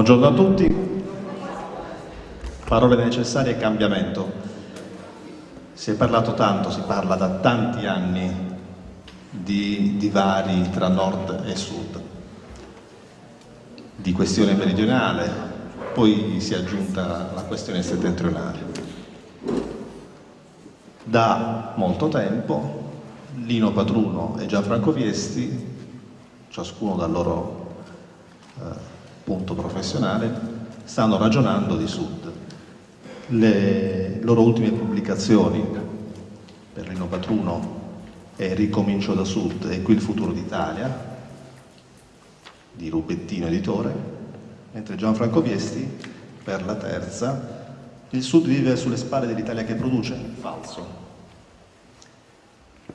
Buongiorno a tutti. Parole necessarie e cambiamento. Si è parlato tanto, si parla da tanti anni di divari tra nord e sud, di questione meridionale, poi si è aggiunta la questione settentrionale. Da molto tempo Lino Patruno e Gianfranco Viesti, ciascuno dal loro eh, punto professionale, stanno ragionando di Sud. Le loro ultime pubblicazioni per Patruno è Ricomincio da Sud e Qui il futuro d'Italia di Rubettino Editore, mentre Gianfranco Viesti per la terza Il Sud vive sulle spalle dell'Italia che produce? Falso.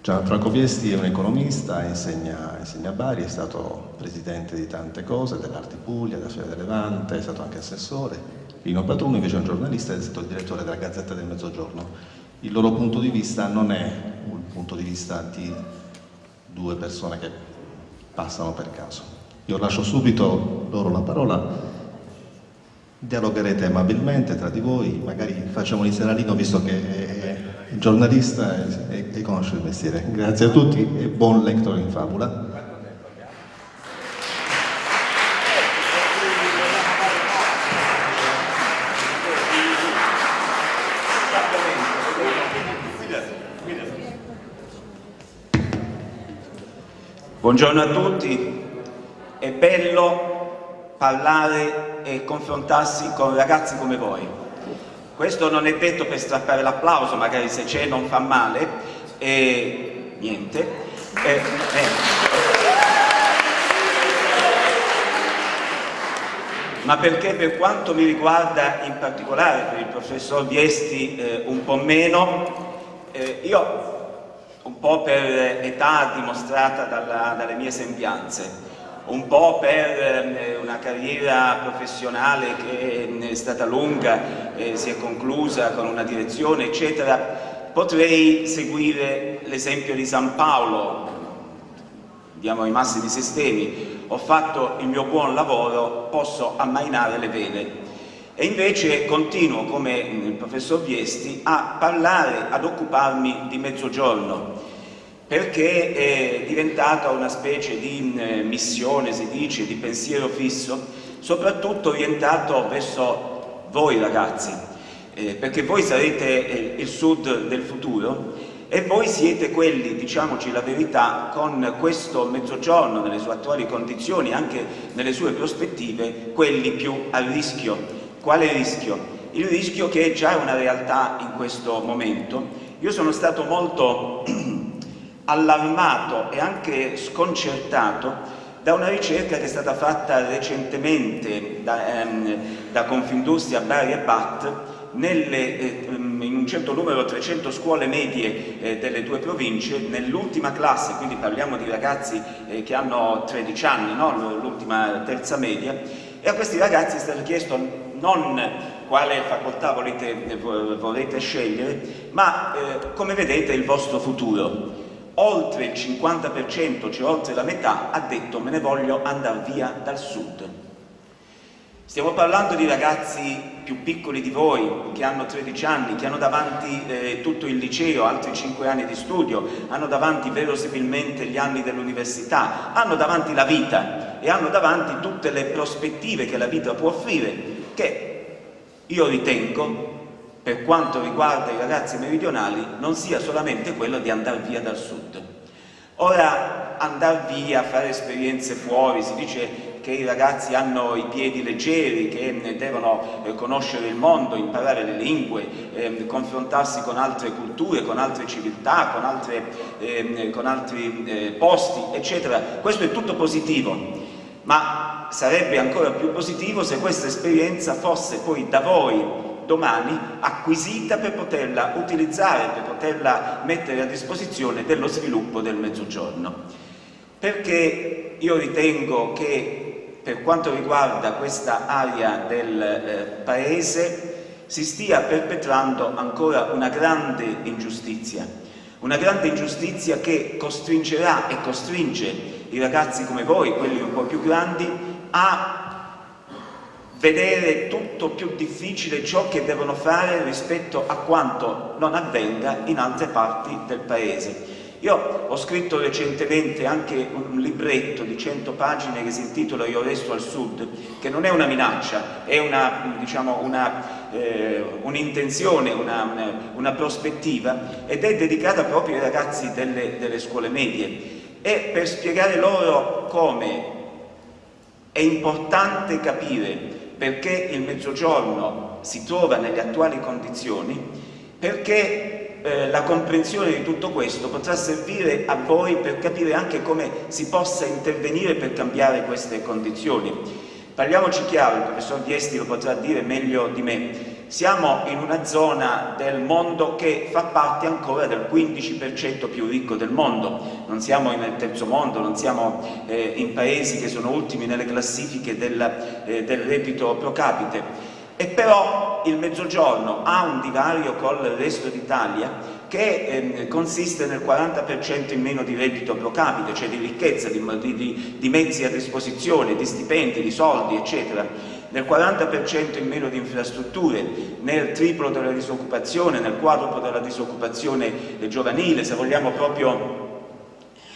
Gianfranco Viesti è un economista, insegna, insegna, a Bari, è stato presidente di tante cose, dell'Arte Puglia, della Fiera del Levante, è stato anche assessore. Lino Patruno invece è un giornalista è stato il direttore della Gazzetta del Mezzogiorno. Il loro punto di vista non è un punto di vista di due persone che passano per caso. Io lascio subito loro la parola, dialogherete amabilmente tra di voi, magari facciamo iniziare a Lino visto che è giornalista e, e, conosce il mestiere. Grazie a tutti e buon lector in fabula. Buongiorno a tutti, è bello parlare e confrontarsi con ragazzi come voi questo non è detto per strappare l'applauso, magari se c'è non fa male, e niente. Eh, eh. Ma perché per quanto mi riguarda in particolare, per il professor Viesti eh, un po' meno, eh, io un po' per età dimostrata dalla, dalle mie sembianze, un po' per eh, una carriera professionale che mm, è stata lunga, eh, si è conclusa con una direzione, eccetera, potrei seguire l'esempio di San Paolo, diamo ai massimi sistemi, ho fatto il mio buon lavoro, posso ammainare le vene. E invece continuo, come il professor Viesti, a parlare, ad occuparmi di mezzogiorno, perché è diventata una specie di eh, missione, si dice, di pensiero fisso, soprattutto orientato verso voi ragazzi, eh, perché voi sarete eh, il sud del futuro e voi siete quelli, diciamoci la verità, con questo mezzogiorno, nelle sue attuali condizioni, anche nelle sue prospettive, quelli più a rischio. Quale rischio? Il rischio che è già una realtà in questo momento. Io sono stato molto allarmato e anche sconcertato da una ricerca che è stata fatta recentemente da, ehm, da Confindustria Bari e Bat nelle, eh, in un certo numero 300 scuole medie eh, delle due province, nell'ultima classe, quindi parliamo di ragazzi eh, che hanno 13 anni, no? l'ultima terza media, e a questi ragazzi è stato chiesto non quale facoltà volete, volete scegliere, ma eh, come vedete il vostro futuro oltre il 50%, cioè oltre la metà, ha detto me ne voglio andare via dal sud. Stiamo parlando di ragazzi più piccoli di voi, che hanno 13 anni, che hanno davanti eh, tutto il liceo, altri 5 anni di studio, hanno davanti verosimilmente gli anni dell'università, hanno davanti la vita e hanno davanti tutte le prospettive che la vita può offrire, che io ritengo per quanto riguarda i ragazzi meridionali non sia solamente quello di andare via dal sud. Ora andare via, fare esperienze fuori, si dice che i ragazzi hanno i piedi leggeri, che devono eh, conoscere il mondo, imparare le lingue, eh, confrontarsi con altre culture, con altre civiltà, con, altre, eh, con altri eh, posti, eccetera. Questo è tutto positivo, ma sarebbe ancora più positivo se questa esperienza fosse poi da voi domani acquisita per poterla utilizzare, per poterla mettere a disposizione dello sviluppo del Mezzogiorno. Perché io ritengo che per quanto riguarda questa area del eh, Paese si stia perpetrando ancora una grande ingiustizia, una grande ingiustizia che costringerà e costringe i ragazzi come voi, quelli un po' più grandi, a vedere tutto più difficile ciò che devono fare rispetto a quanto non avvenga in altre parti del Paese. Io ho scritto recentemente anche un libretto di 100 pagine che si intitola Io resto al sud, che non è una minaccia, è una, diciamo, un'intenzione, eh, un una, una, una, prospettiva ed è dedicata proprio ai ragazzi delle, delle scuole medie e per spiegare loro come è importante capire perché il mezzogiorno si trova nelle attuali condizioni, perché eh, la comprensione di tutto questo potrà servire a voi per capire anche come si possa intervenire per cambiare queste condizioni. Parliamoci chiaro, il professor Viesti lo potrà dire meglio di me, siamo in una zona del mondo che fa parte ancora del 15% più ricco del mondo, non siamo nel terzo mondo, non siamo eh, in paesi che sono ultimi nelle classifiche del, eh, del reddito pro capite. E però il Mezzogiorno ha un divario col resto d'Italia che eh, consiste nel 40% in meno di reddito pro capite, cioè di ricchezza, di, di, di mezzi a disposizione, di stipendi, di soldi, eccetera, nel 40% in meno di infrastrutture, nel triplo della disoccupazione, nel quadruplo della disoccupazione giovanile, se vogliamo proprio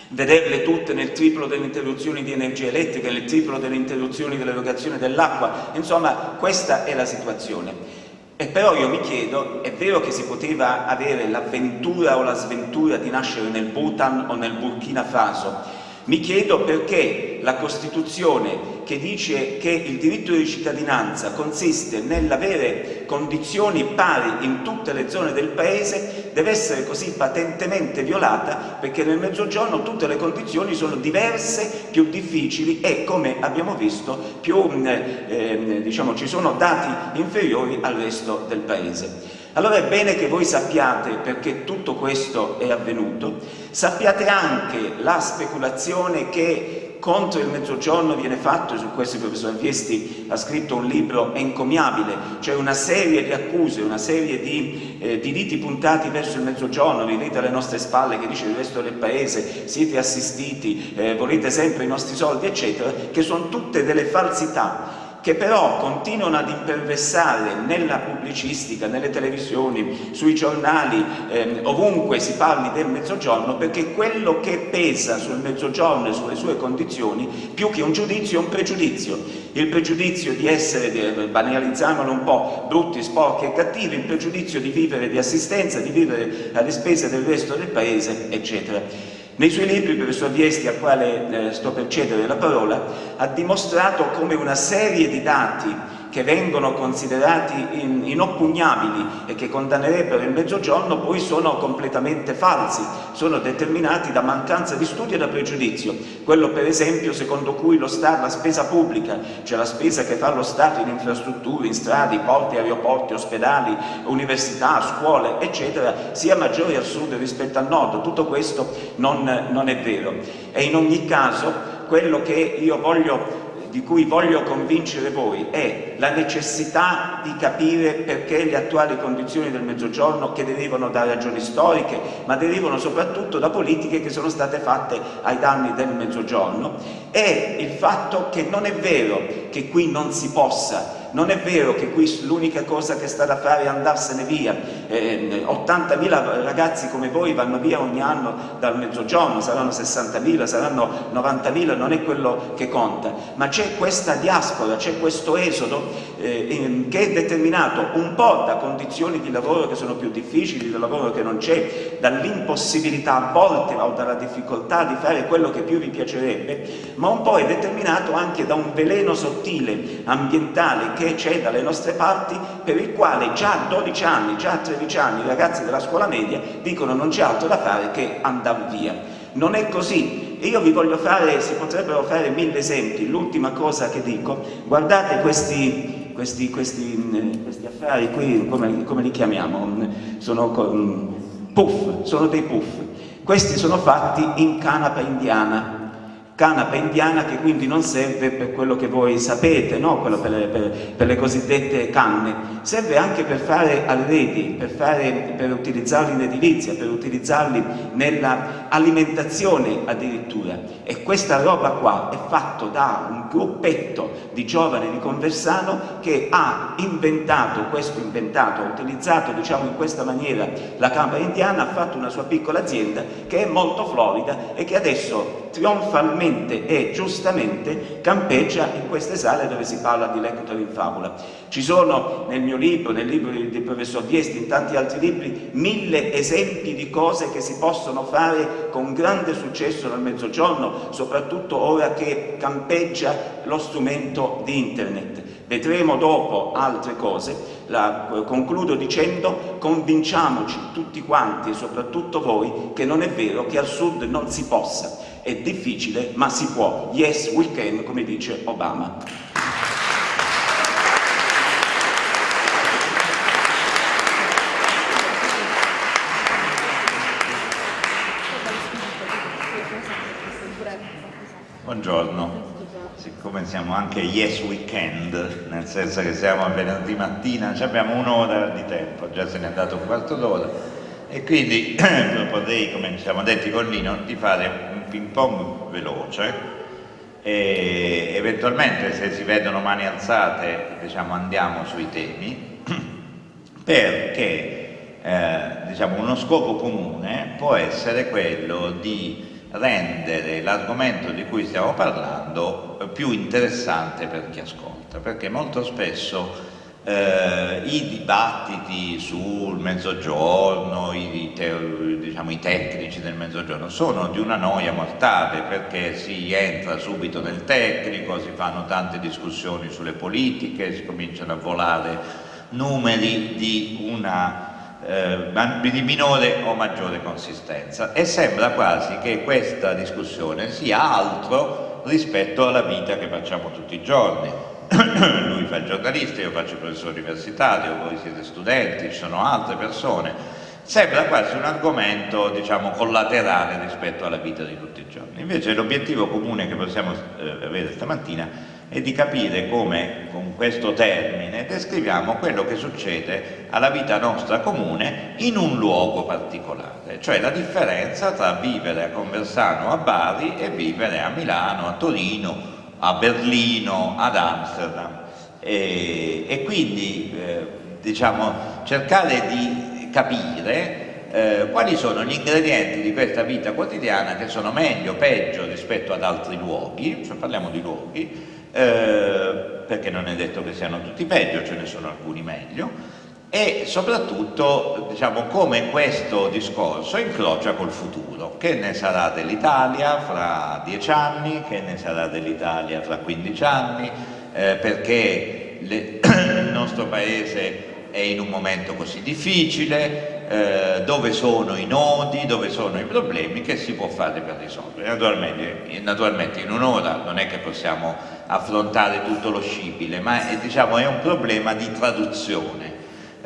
vederle tutte nel triplo delle interruzioni di energia elettrica, nel triplo delle interruzioni dell'erogazione dell'acqua, insomma questa è la situazione. E però io mi chiedo, è vero che si poteva avere l'avventura o la sventura di nascere nel Bhutan o nel Burkina Faso, mi chiedo perché la Costituzione che dice che il diritto di cittadinanza consiste nell'avere condizioni pari in tutte le zone del Paese deve essere così patentemente violata perché nel Mezzogiorno tutte le condizioni sono diverse, più difficili e come abbiamo visto più, eh, diciamo, ci sono dati inferiori al resto del Paese. Allora è bene che voi sappiate perché tutto questo è avvenuto, sappiate anche la speculazione che contro il mezzogiorno viene fatto, su questo il professor Viesti ha scritto un libro encomiabile, cioè una serie di accuse, una serie di, eh, di diti puntati verso il mezzogiorno, vedete alle nostre spalle che dice il resto del paese, siete assistiti, eh, volete sempre i nostri soldi, eccetera, che sono tutte delle falsità che però continuano ad imperversare nella pubblicistica, nelle televisioni, sui giornali, ehm, ovunque si parli del mezzogiorno, perché quello che pesa sul mezzogiorno e sulle sue condizioni, più che un giudizio, è un pregiudizio. Il pregiudizio di essere, banalizzandolo un po', brutti, sporchi e cattivi, il pregiudizio di vivere di assistenza, di vivere alle spese del resto del paese, eccetera. Nei suoi libri il professor Viesti, al quale eh, sto per cedere la parola, ha dimostrato come una serie di dati che vengono considerati in, inoppugnabili e che condannerebbero il mezzogiorno poi sono completamente falsi, sono determinati da mancanza di studio e da pregiudizio. Quello per esempio secondo cui lo Stato, la spesa pubblica, cioè la spesa che fa lo Stato in infrastrutture, in strade, porti, aeroporti, ospedali, università, scuole, eccetera, sia maggiore al sud rispetto al nord. Tutto questo non, non è vero. E in ogni caso quello che io voglio di cui voglio convincere voi è la necessità di capire perché le attuali condizioni del Mezzogiorno, che derivano da ragioni storiche, ma derivano soprattutto da politiche che sono state fatte ai danni del Mezzogiorno, è il fatto che non è vero che qui non si possa non è vero che qui l'unica cosa che sta da fare è andarsene via. Eh, 80.000 ragazzi come voi vanno via ogni anno dal mezzogiorno, saranno 60.000, saranno 90.000, non è quello che conta. Ma c'è questa diaspora, c'è questo esodo eh, che è determinato un po' da condizioni di lavoro che sono più difficili, da lavoro che non c'è, dall'impossibilità a volte o dalla difficoltà di fare quello che più vi piacerebbe, ma un po' è determinato anche da un veleno sottile, ambientale, che c'è dalle nostre parti per il quale già a 12 anni, già a 13 anni i ragazzi della scuola media dicono non c'è altro da fare che andare via. Non è così. Io vi voglio fare, si potrebbero fare mille esempi. L'ultima cosa che dico, guardate questi, questi, questi, questi affari qui, come, come, li chiamiamo? Sono puff, sono dei puff. Questi sono fatti in canapa indiana canapa indiana che quindi non serve per quello che voi sapete, no? per, per, per, le cosiddette canne, serve anche per fare arredi, per, fare, per utilizzarli in edilizia, per utilizzarli nell'alimentazione addirittura. E questa roba qua è fatta da un gruppetto di giovani di Conversano che ha inventato questo inventato, ha utilizzato diciamo in questa maniera la canapa indiana, ha fatto una sua piccola azienda che è molto florida e che adesso trionfalmente e giustamente campeggia in queste sale dove si parla di Lector in favola. Ci sono nel mio libro, nel libro del professor Viesti, in tanti altri libri, mille esempi di cose che si possono fare con grande successo nel mezzogiorno, soprattutto ora che campeggia lo strumento di internet. Vedremo dopo altre cose, la, concludo dicendo convinciamoci tutti quanti soprattutto voi che non è vero che al sud non si possa è difficile, ma si può. Yes, we can, come dice Obama. Buongiorno, siccome siamo anche yes weekend, nel senso che siamo a venerdì mattina, abbiamo un'ora di tempo, già se ne è dato un quarto d'ora e quindi proporrei, come ci siamo detti con Lino, di fare ping pong veloce e eventualmente se si vedono mani alzate diciamo, andiamo sui temi perché eh, diciamo, uno scopo comune può essere quello di rendere l'argomento di cui stiamo parlando più interessante per chi ascolta perché molto spesso eh, i dibattiti sul mezzogiorno, i, te, diciamo, i, tecnici del mezzogiorno sono di una noia mortale perché si entra subito nel tecnico, si fanno tante discussioni sulle politiche, si cominciano a volare numeri di una eh, di minore o maggiore consistenza. E sembra quasi che questa discussione sia altro rispetto alla vita che facciamo tutti i giorni lui fa il giornalista, io faccio il professore universitario, voi siete studenti, ci sono altre persone, sembra quasi un argomento diciamo collaterale rispetto alla vita di tutti i giorni. Invece l'obiettivo comune che possiamo eh, avere stamattina è di capire come con questo termine descriviamo quello che succede alla vita nostra comune in un luogo particolare, cioè la differenza tra vivere a Conversano a Bari e vivere a Milano, a Torino, a Berlino, ad Amsterdam. E, e quindi eh, diciamo, cercare di capire eh, quali sono gli ingredienti di questa vita quotidiana che sono meglio o peggio rispetto ad altri luoghi, cioè parliamo di luoghi, eh, perché non è detto che siano tutti peggio, ce ne sono alcuni meglio, e soprattutto diciamo, come questo discorso incrocia col futuro, che ne sarà dell'Italia fra dieci anni, che ne sarà dell'Italia fra 15 anni, eh, perché le, il nostro paese è in un momento così difficile, eh, dove sono i nodi, dove sono i problemi che si può fare per risolvere. Naturalmente, naturalmente in un'ora non è che possiamo affrontare tutto lo scibile, ma è, diciamo, è un problema di traduzione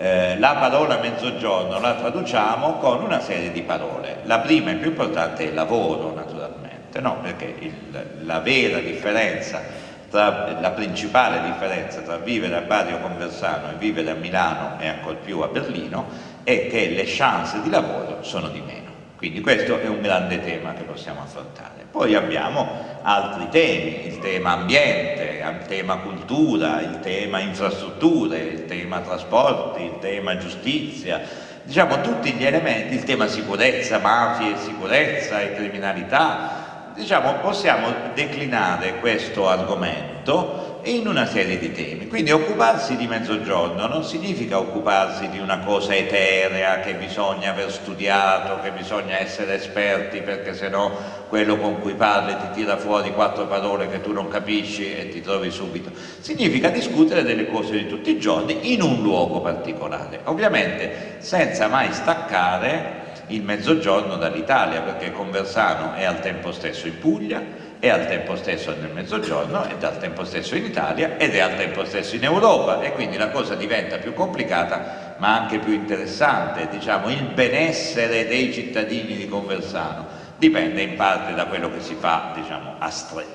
eh, la parola mezzogiorno la traduciamo con una serie di parole. La prima e più importante è lavoro, naturalmente, no? perché il, la vera differenza, tra, la principale differenza tra vivere a Bari o Conversano e vivere a Milano e ancor più a Berlino è che le chance di lavoro sono di meno. Quindi questo è un grande tema che possiamo affrontare. Poi abbiamo altri temi, il tema ambiente, il tema cultura, il tema infrastrutture, il tema trasporti, il tema giustizia, diciamo tutti gli elementi, il tema sicurezza, mafie, sicurezza e criminalità, diciamo possiamo declinare questo argomento in una serie di temi. Quindi occuparsi di mezzogiorno non significa occuparsi di una cosa eterea che bisogna aver studiato, che bisogna essere esperti perché sennò quello con cui parli ti tira fuori quattro parole che tu non capisci e ti trovi subito. Significa discutere delle cose di tutti i giorni in un luogo particolare, ovviamente senza mai staccare il mezzogiorno dall'Italia perché Conversano è al tempo stesso in Puglia, è al tempo stesso nel mezzogiorno, è al tempo stesso in Italia ed è al tempo stesso in Europa. E quindi la cosa diventa più complicata ma anche più interessante, diciamo il benessere dei cittadini di Conversano. Dipende in parte da quello che si fa diciamo,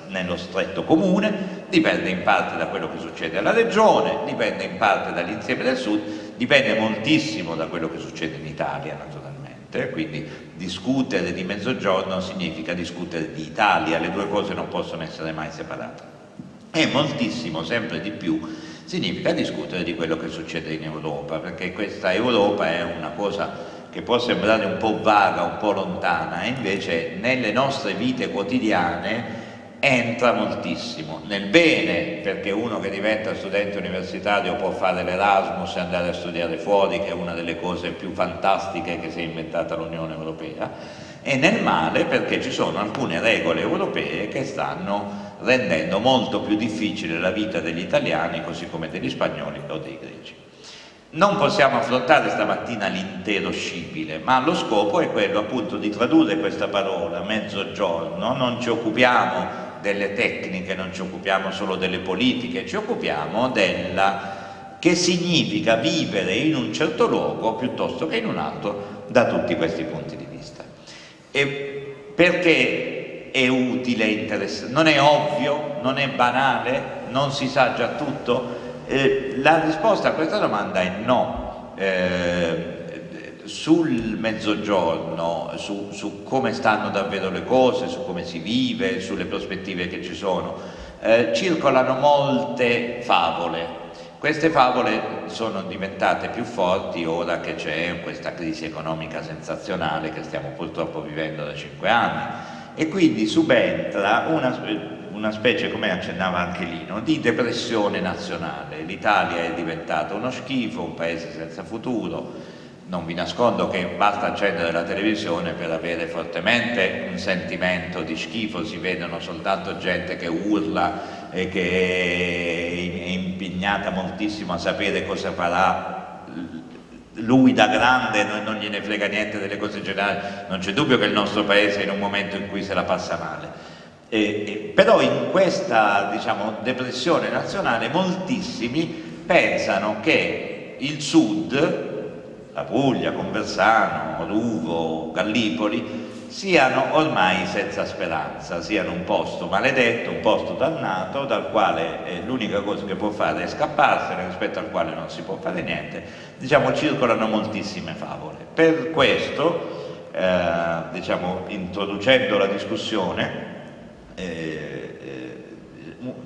nello stretto comune, dipende in parte da quello che succede alla regione, dipende in parte dall'insieme del sud, dipende moltissimo da quello che succede in Italia naturalmente, quindi discutere di mezzogiorno significa discutere di Italia, le due cose non possono essere mai separate. E moltissimo, sempre di più, significa discutere di quello che succede in Europa, perché questa Europa è una cosa che può sembrare un po' vaga, un po' lontana, e invece nelle nostre vite quotidiane entra moltissimo, nel bene perché uno che diventa studente universitario può fare l'Erasmus e andare a studiare fuori che è una delle cose più fantastiche che si è inventata l'Unione Europea e nel male perché ci sono alcune regole europee che stanno rendendo molto più difficile la vita degli italiani così come degli spagnoli o dei greci. Non possiamo affrontare stamattina l'intero scibile, ma lo scopo è quello appunto di tradurre questa parola mezzogiorno, non ci occupiamo delle tecniche, non ci occupiamo solo delle politiche, ci occupiamo della che significa vivere in un certo luogo piuttosto che in un altro da tutti questi punti di vista. E perché è utile interessante? Non è ovvio, non è banale, non si sa già tutto? Eh, la risposta a questa domanda è no. Eh, sul mezzogiorno, su, su, come stanno davvero le cose, su come si vive, sulle prospettive che ci sono, eh, circolano molte favole. Queste favole sono diventate più forti ora che c'è questa crisi economica sensazionale che stiamo purtroppo vivendo da cinque anni e quindi subentra una, una specie, come accennava anche Lino, di depressione nazionale. L'Italia è diventata uno schifo, un paese senza futuro, non vi nascondo che basta accendere la televisione per avere fortemente un sentimento di schifo, si vedono soltanto gente che urla e che è impegnata moltissimo a sapere cosa farà lui da grande non gliene frega niente delle cose generali, non c'è dubbio che il nostro paese è in un momento in cui se la passa male. E, e, però in questa diciamo, depressione nazionale moltissimi pensano che il sud la Puglia, Conversano, Ruvo, Gallipoli, siano ormai senza speranza, siano un posto maledetto, un posto dannato, dal quale eh, l'unica cosa che può fare è scapparsene, rispetto al quale non si può fare niente, diciamo circolano moltissime favole. Per questo, eh, diciamo, introducendo la discussione, eh, eh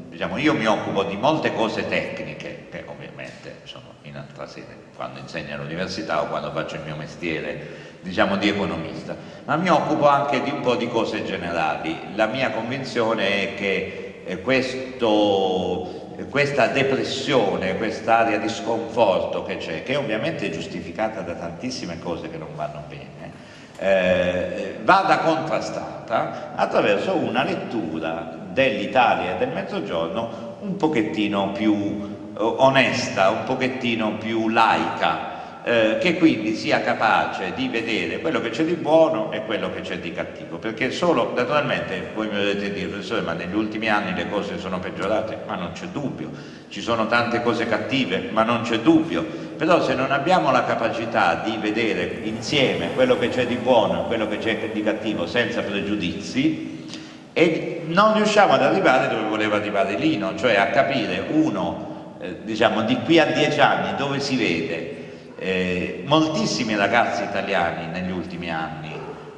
diciamo, io mi occupo di molte cose tecniche, che ovviamente sono in altra sede, quando insegno all'università o quando faccio il mio mestiere diciamo di economista, ma mi occupo anche di un po' di cose generali. La mia convinzione è che eh, questo, questa depressione, quest'area di sconforto che c'è, che ovviamente è giustificata da tantissime cose che non vanno bene, eh, vada contrastata attraverso una lettura dell'Italia e del Mezzogiorno un pochettino più onesta, un pochettino più laica, eh, che quindi sia capace di vedere quello che c'è di buono e quello che c'è di cattivo, perché solo, naturalmente, voi mi dovete dire, professore, ma negli ultimi anni le cose sono peggiorate, ma non c'è dubbio, ci sono tante cose cattive, ma non c'è dubbio, però se non abbiamo la capacità di vedere insieme quello che c'è di buono e quello che c'è di cattivo senza pregiudizi, e non riusciamo ad arrivare dove voleva arrivare Lino, cioè a capire uno eh, diciamo di qui a dieci anni dove si vede eh, moltissimi ragazzi italiani negli ultimi anni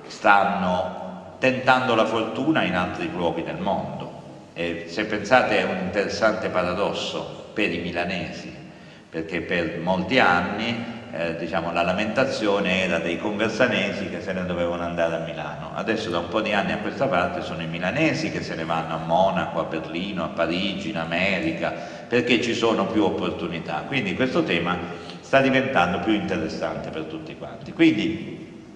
stanno tentando la fortuna in altri luoghi del mondo e se pensate è un interessante paradosso per i milanesi perché per molti anni eh, diciamo, la lamentazione era dei conversanesi che se ne dovevano andare a Milano. Adesso da un po' di anni a questa parte sono i milanesi che se ne vanno a Monaco, a Berlino, a Parigi, in America, perché ci sono più opportunità. Quindi questo tema sta diventando più interessante per tutti quanti. Quindi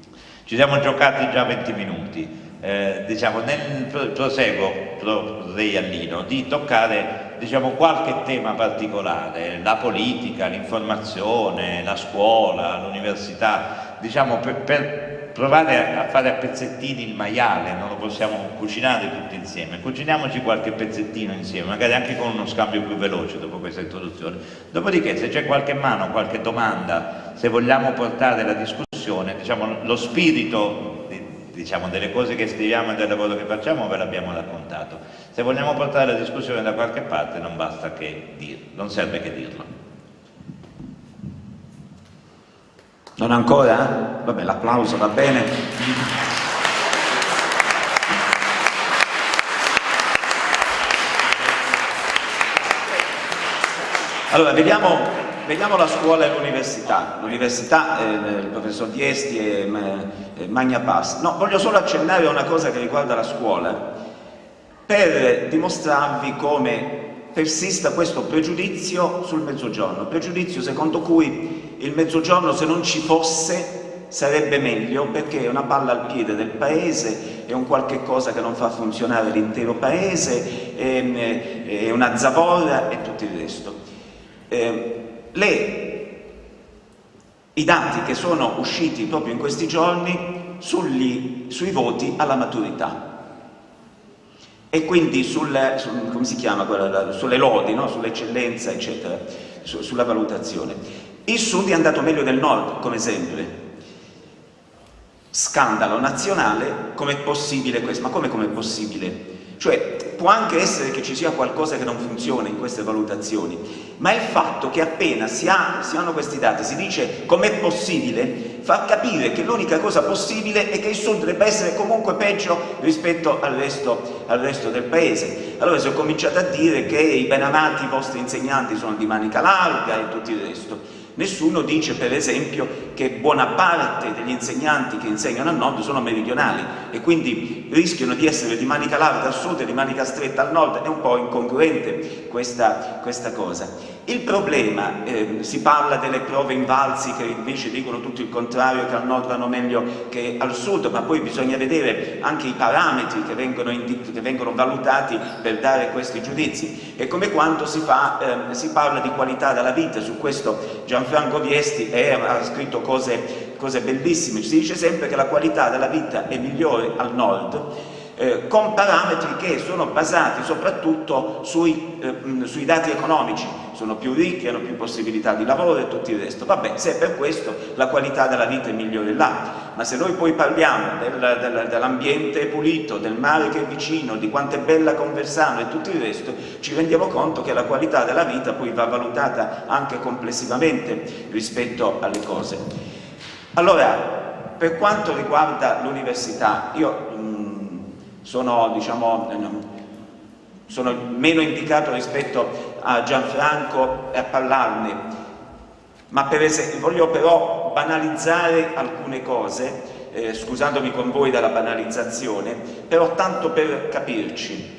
ci siamo giocati già 20 minuti. Eh, diciamo, nel proseguo proporrei a Lino di toccare diciamo, qualche tema particolare, la politica, l'informazione, la scuola, l'università, diciamo, per, per, provare a fare a pezzettini il maiale, non lo possiamo cucinare tutti insieme, cuciniamoci qualche pezzettino insieme, magari anche con uno scambio più veloce dopo questa introduzione. Dopodiché se c'è qualche mano, qualche domanda, se vogliamo portare la discussione, diciamo, lo spirito diciamo, delle cose che scriviamo e del lavoro che facciamo ve l'abbiamo raccontato. Se vogliamo portare la discussione da qualche parte non basta che dirlo, non serve che dirlo. Non ancora? Vabbè, l'applauso va bene. Allora, vediamo, vediamo la scuola e l'università. L'università, eh, il professor Diesti e eh, Magna Pass. No, voglio solo accennare a una cosa che riguarda la scuola, per dimostrarvi come persista questo pregiudizio sul mezzogiorno, pregiudizio secondo cui il mezzogiorno se non ci fosse sarebbe meglio perché è una palla al piede del paese, è un qualche cosa che non fa funzionare l'intero paese, è, è una zavorra e tutto il resto eh, le, i dati che sono usciti proprio in questi giorni sugli, sui voti alla maturità e quindi sul, sul, chiama, sulle lodi, no? sull'eccellenza, eccetera, su, sulla valutazione. Il Sud è andato meglio del Nord, come sempre. Scandalo nazionale, com'è possibile questo? Ma come com'è possibile? Cioè, può anche essere che ci sia qualcosa che non funziona in queste valutazioni, ma il fatto che appena si, ha, si hanno questi dati, si dice com'è possibile, fa capire che l'unica cosa possibile è che il Sud debba essere comunque peggio rispetto al resto, al resto del Paese. Allora si è cominciato a dire che i benamati vostri insegnanti sono di manica larga e tutto il resto. Nessuno dice per esempio che buona parte degli insegnanti che insegnano al nord sono meridionali e quindi rischiano di essere di manica larga al sud e di manica stretta al nord, è un po' incongruente questa, questa cosa. Il problema, eh, si parla delle prove invalsi che invece dicono tutto il contrario, che al nord vanno meglio che al sud, ma poi bisogna vedere anche i parametri che vengono, che vengono valutati per dare questi giudizi. È come quando si, fa, eh, si parla di qualità della vita, su questo Gianfranco Franco Viesti è, ha scritto cose, cose bellissime, si dice sempre che la qualità della vita è migliore al nord, eh, con parametri che sono basati soprattutto sui, eh, sui, dati economici, sono più ricchi, hanno più possibilità di lavoro e tutto il resto. Vabbè, se è per questo la qualità della vita è migliore là, ma se noi poi parliamo del, del, dell'ambiente pulito, del mare che è vicino, di quanto è bella Conversano e tutto il resto, ci rendiamo conto che la qualità della vita poi va valutata anche complessivamente rispetto alle cose. Allora, per quanto riguarda l'università, io sono, diciamo, sono meno indicato rispetto a Gianfranco e a parlarne, ma per esempio, voglio però banalizzare alcune cose, eh, scusandomi con voi dalla banalizzazione, però tanto per capirci.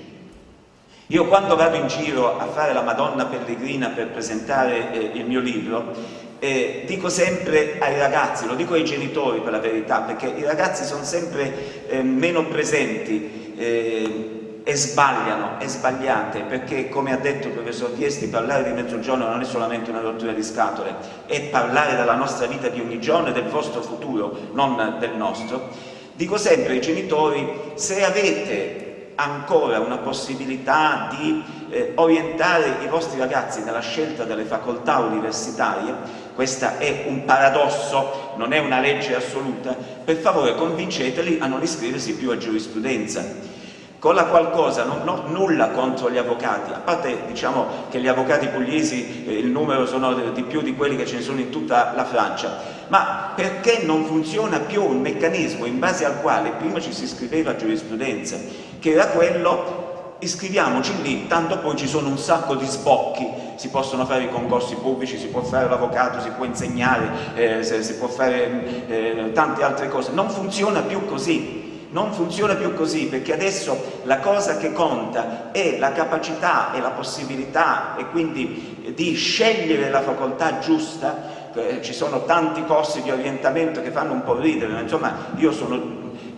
Io quando vado in giro a fare la Madonna Pellegrina per presentare eh, il mio libro, eh, dico sempre ai ragazzi, lo dico ai genitori per la verità, perché i ragazzi sono sempre eh, meno presenti eh, e sbagliano, è sbagliate, perché come ha detto il professor Diesti, parlare di mezzogiorno non è solamente una rottura di scatole, è parlare della nostra vita di ogni giorno e del vostro futuro, non del nostro. Dico sempre ai genitori, se avete ancora una possibilità di eh, orientare i vostri ragazzi nella scelta delle facoltà universitarie, questo è un paradosso, non è una legge assoluta, per favore convinceteli a non iscriversi più a giurisprudenza con la qualcosa, non ho nulla contro gli avvocati, a parte diciamo che gli avvocati pugliesi eh, il numero sono di più di quelli che ce ne sono in tutta la Francia, ma perché non funziona più un meccanismo in base al quale prima ci si iscriveva a giurisprudenza, che era quello iscriviamoci lì, tanto poi ci sono un sacco di sbocchi, si possono fare i concorsi pubblici, si può fare l'avvocato, si può insegnare, eh, si può fare eh, tante altre cose, non funziona più così, non funziona più così perché adesso la cosa che conta è la capacità e la possibilità e quindi di scegliere la facoltà giusta. Eh, ci sono tanti corsi di orientamento che fanno un po' ridere, ma insomma io sono,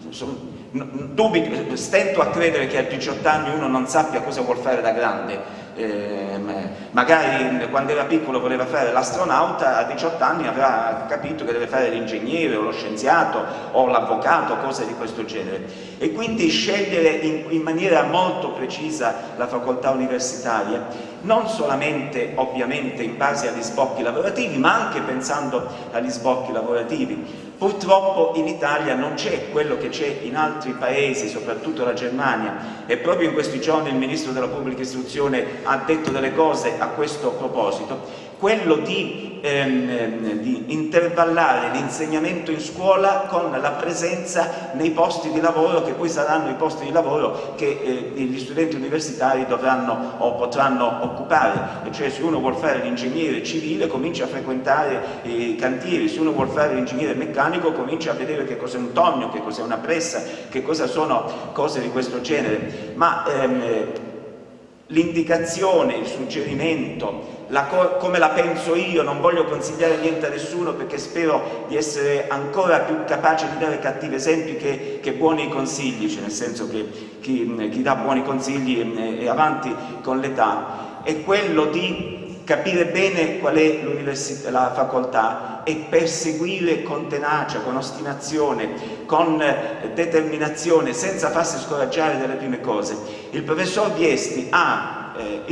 sono dubito, stento a credere che a 18 anni uno non sappia cosa vuol fare da grande eh, magari quando era piccolo voleva fare l'astronauta, a 18 anni avrà capito che deve fare l'ingegnere o lo scienziato o l'avvocato, cose di questo genere. E quindi scegliere in, in maniera molto precisa la facoltà universitaria, non solamente ovviamente in base agli sbocchi lavorativi, ma anche pensando agli sbocchi lavorativi Purtroppo in Italia non c'è quello che c'è in altri paesi, soprattutto la Germania, e proprio in questi giorni il Ministro della Pubblica Istruzione ha detto delle cose a questo proposito, quello di, ehm, di intervallare l'insegnamento in scuola con la presenza nei posti di lavoro che poi saranno i posti di lavoro che eh, gli studenti universitari dovranno o potranno occupare, e cioè se uno vuole fare l'ingegnere civile comincia a frequentare i cantieri, se uno vuole fare l'ingegnere meccanico comincia a vedere che cos'è un tonio, che cos'è una pressa, che cosa sono cose di questo genere, ma ehm, l'indicazione, il suggerimento, la come la penso io, non voglio consigliare niente a nessuno perché spero di essere ancora più capace di dare cattivi esempi che, che buoni consigli, cioè nel senso che chi, chi dà buoni consigli è, è avanti con l'età, è quello di capire bene qual è la facoltà e perseguire con tenacia, con ostinazione, con determinazione, senza farsi scoraggiare dalle prime cose. Il professor Viesti ha eh,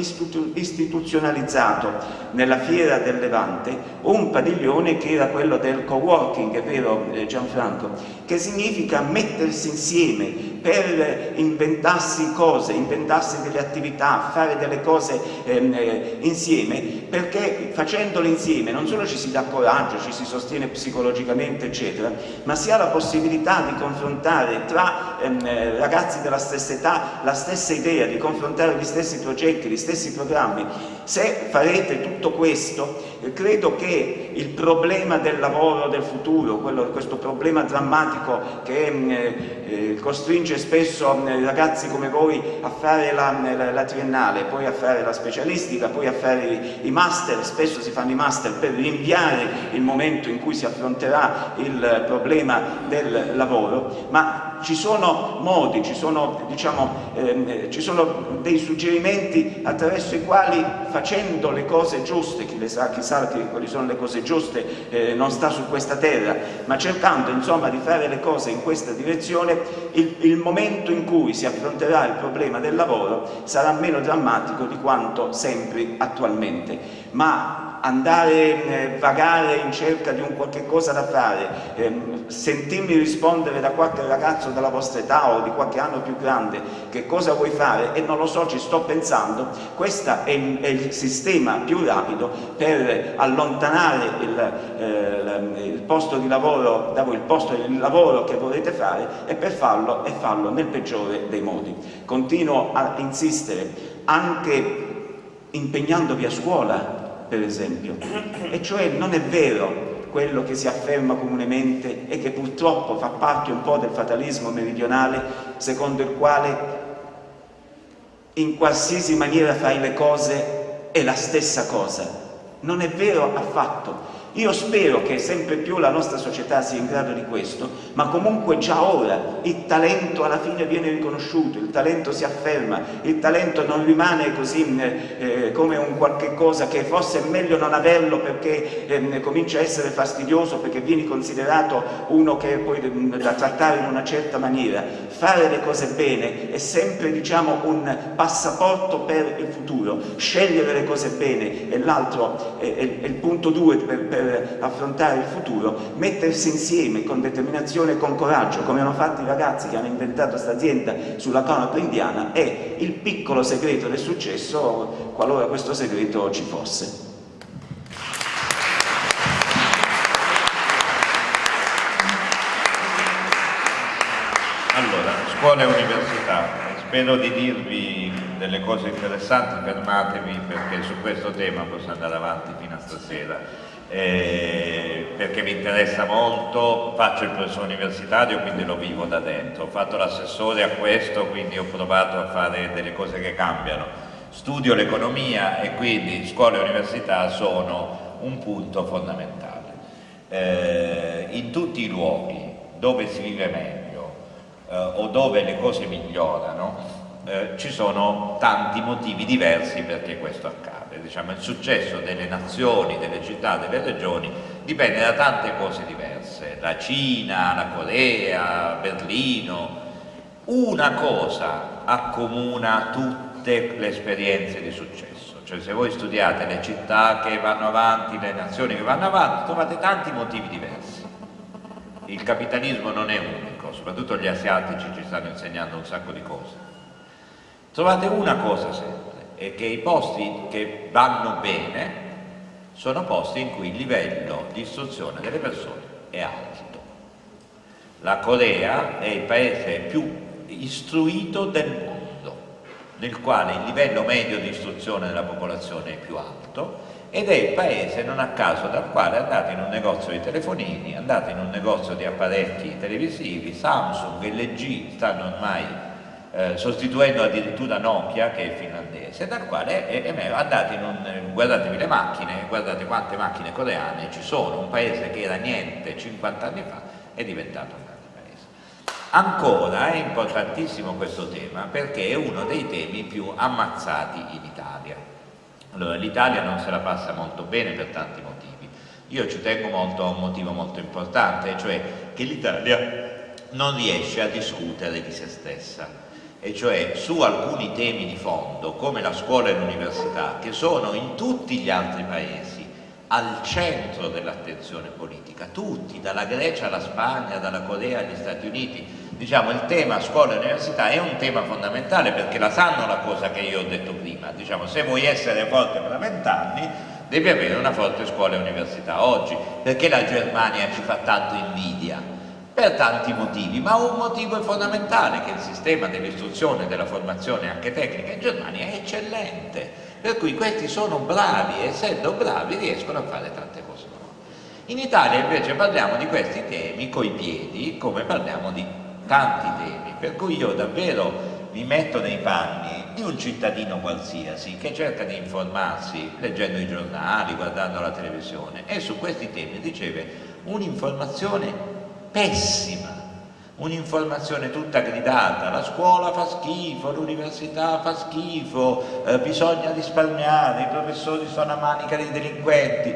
istituzionalizzato nella fiera del Levante un padiglione che era quello del co-working, è vero eh, Gianfranco, che significa mettersi insieme per inventarsi cose, inventarsi delle attività, fare delle cose ehm, eh, insieme, perché facendole insieme non solo ci si dà coraggio, ci si sostiene psicologicamente, eccetera, ma si ha la possibilità di confrontare tra ehm, eh, ragazzi della stessa età la stessa idea, di confrontare gli stessi progetti, progetti, gli stessi programmi, se farete tutto questo, eh, credo che il problema del lavoro del futuro, quello, questo problema drammatico che eh, eh, costringe spesso mm, ragazzi come voi a fare la, la, la, triennale, poi a fare la specialistica, poi a fare i, i master, spesso si fanno i master per rinviare il momento in cui si affronterà il problema del lavoro, ma ci sono modi, ci sono, diciamo, ehm, ci sono dei suggerimenti attraverso i quali facendo le cose giuste, chi le sa, chi sa quali sono le cose giuste eh, non sta su questa terra, ma cercando insomma di fare le cose in questa direzione, il, il momento in cui si affronterà il problema del lavoro sarà meno drammatico di quanto sempre attualmente. Ma andare eh, vagare in cerca di un qualche cosa da fare, eh, sentirmi rispondere da qualche ragazzo della vostra età o di qualche anno più grande che cosa vuoi fare e non lo so, ci sto pensando, questo è, è il sistema più rapido per allontanare il, eh, il posto di lavoro da voi, il posto di lavoro che volete fare e per farlo e farlo nel peggiore dei modi. Continuo a insistere anche impegnandovi a scuola per esempio, e cioè non è vero quello che si afferma comunemente e che purtroppo fa parte un po' del fatalismo meridionale secondo il quale in qualsiasi maniera fai le cose è la stessa cosa. Non è vero affatto. Io spero che sempre più la nostra società sia in grado di questo, ma comunque già ora il talento alla fine viene riconosciuto, il talento si afferma, il talento non rimane così eh, come un qualche cosa che forse è meglio non averlo perché eh, comincia a essere fastidioso, perché vieni considerato uno che è poi da trattare in una certa maniera. Fare le cose bene è sempre diciamo, un passaporto per il futuro, scegliere le cose bene è l'altro, è, è, è, il punto due per, per affrontare il futuro, mettersi insieme con determinazione e con coraggio, come hanno fatto i ragazzi che hanno inventato questa azienda sulla canapa indiana, è il piccolo segreto del successo, qualora questo segreto ci fosse. Allora, scuola e università, spero di dirvi delle cose interessanti, fermatevi perché su questo tema posso andare avanti fino a stasera eh, perché mi interessa molto, faccio il professore universitario quindi lo vivo da dentro, ho fatto l'assessore a questo quindi ho provato a fare delle cose che cambiano, studio l'economia e quindi scuola e università sono un punto fondamentale. Eh, in tutti i luoghi dove si vive meglio eh, o dove le cose migliorano eh, ci sono tanti motivi diversi perché questo accade diciamo, il successo delle nazioni, delle città, delle regioni dipende da tante cose diverse, la Cina, la Corea, Berlino. Una cosa accomuna tutte le esperienze di successo, cioè se voi studiate le città che vanno avanti, le nazioni che vanno avanti, trovate tanti motivi diversi. il capitalismo non è unico, soprattutto gli asiatici ci stanno insegnando un sacco di cose. Trovate una cosa sempre, è che i posti che vanno bene sono posti in cui il livello di istruzione delle persone è alto. La Corea è il paese più istruito del mondo, nel quale il livello medio di istruzione della popolazione è più alto ed è il paese non a caso dal quale andate in un negozio di telefonini, andate in un negozio di apparecchi televisivi, Samsung, LG stanno ormai eh, sostituendo addirittura Nokia che è finlandese, dal quale è, è, andate in un, guardatevi le macchine, guardate quante macchine coreane ci sono, un paese che era niente 50 anni fa è diventato un grande paese. Ancora è importantissimo questo tema perché è uno dei temi più ammazzati in Italia allora, l'Italia non se la passa molto bene per tanti motivi. Io ci tengo molto a un motivo molto importante, cioè che l'Italia non riesce a discutere di se stessa, e cioè su alcuni temi di fondo, come la scuola e l'università, che sono in tutti gli altri paesi al centro dell'attenzione politica, tutti, dalla Grecia alla Spagna, dalla Corea agli Stati Uniti, diciamo, il tema scuola e università è un tema fondamentale perché la sanno la cosa che io ho detto prima, diciamo, se vuoi essere forte per vent'anni devi avere una forte scuola e università oggi, perché la Germania ci fa tanto invidia? Per tanti motivi, ma un motivo è fondamentale, che il sistema dell'istruzione e della formazione anche tecnica in Germania è eccellente, per cui questi sono bravi e essendo bravi riescono a fare tante cose. In Italia invece parliamo di questi temi coi piedi come parliamo di tanti temi, per cui io davvero mi metto nei panni di un cittadino qualsiasi che cerca di informarsi leggendo i giornali, guardando la televisione e su questi temi riceve un'informazione pessima, un'informazione tutta gridata, la scuola fa schifo, l'università fa schifo, eh, bisogna risparmiare, i professori sono a manica dei delinquenti,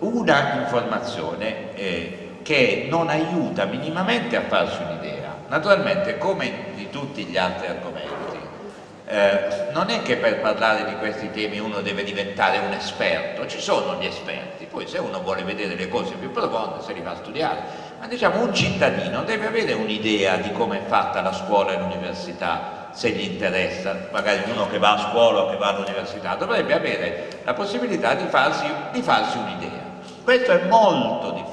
una informazione eh, che non aiuta minimamente a farsi un'idea. Naturalmente, come di tutti gli altri argomenti, eh, non è che per parlare di questi temi uno deve diventare un esperto, ci sono gli esperti, poi se uno vuole vedere le cose più profonde se li va a studiare, ma diciamo un cittadino deve avere un'idea di come è fatta la scuola e l'università, se gli interessa, magari uno che va a scuola o che va all'università, dovrebbe avere la possibilità di farsi, farsi un'idea. Questo è molto difficile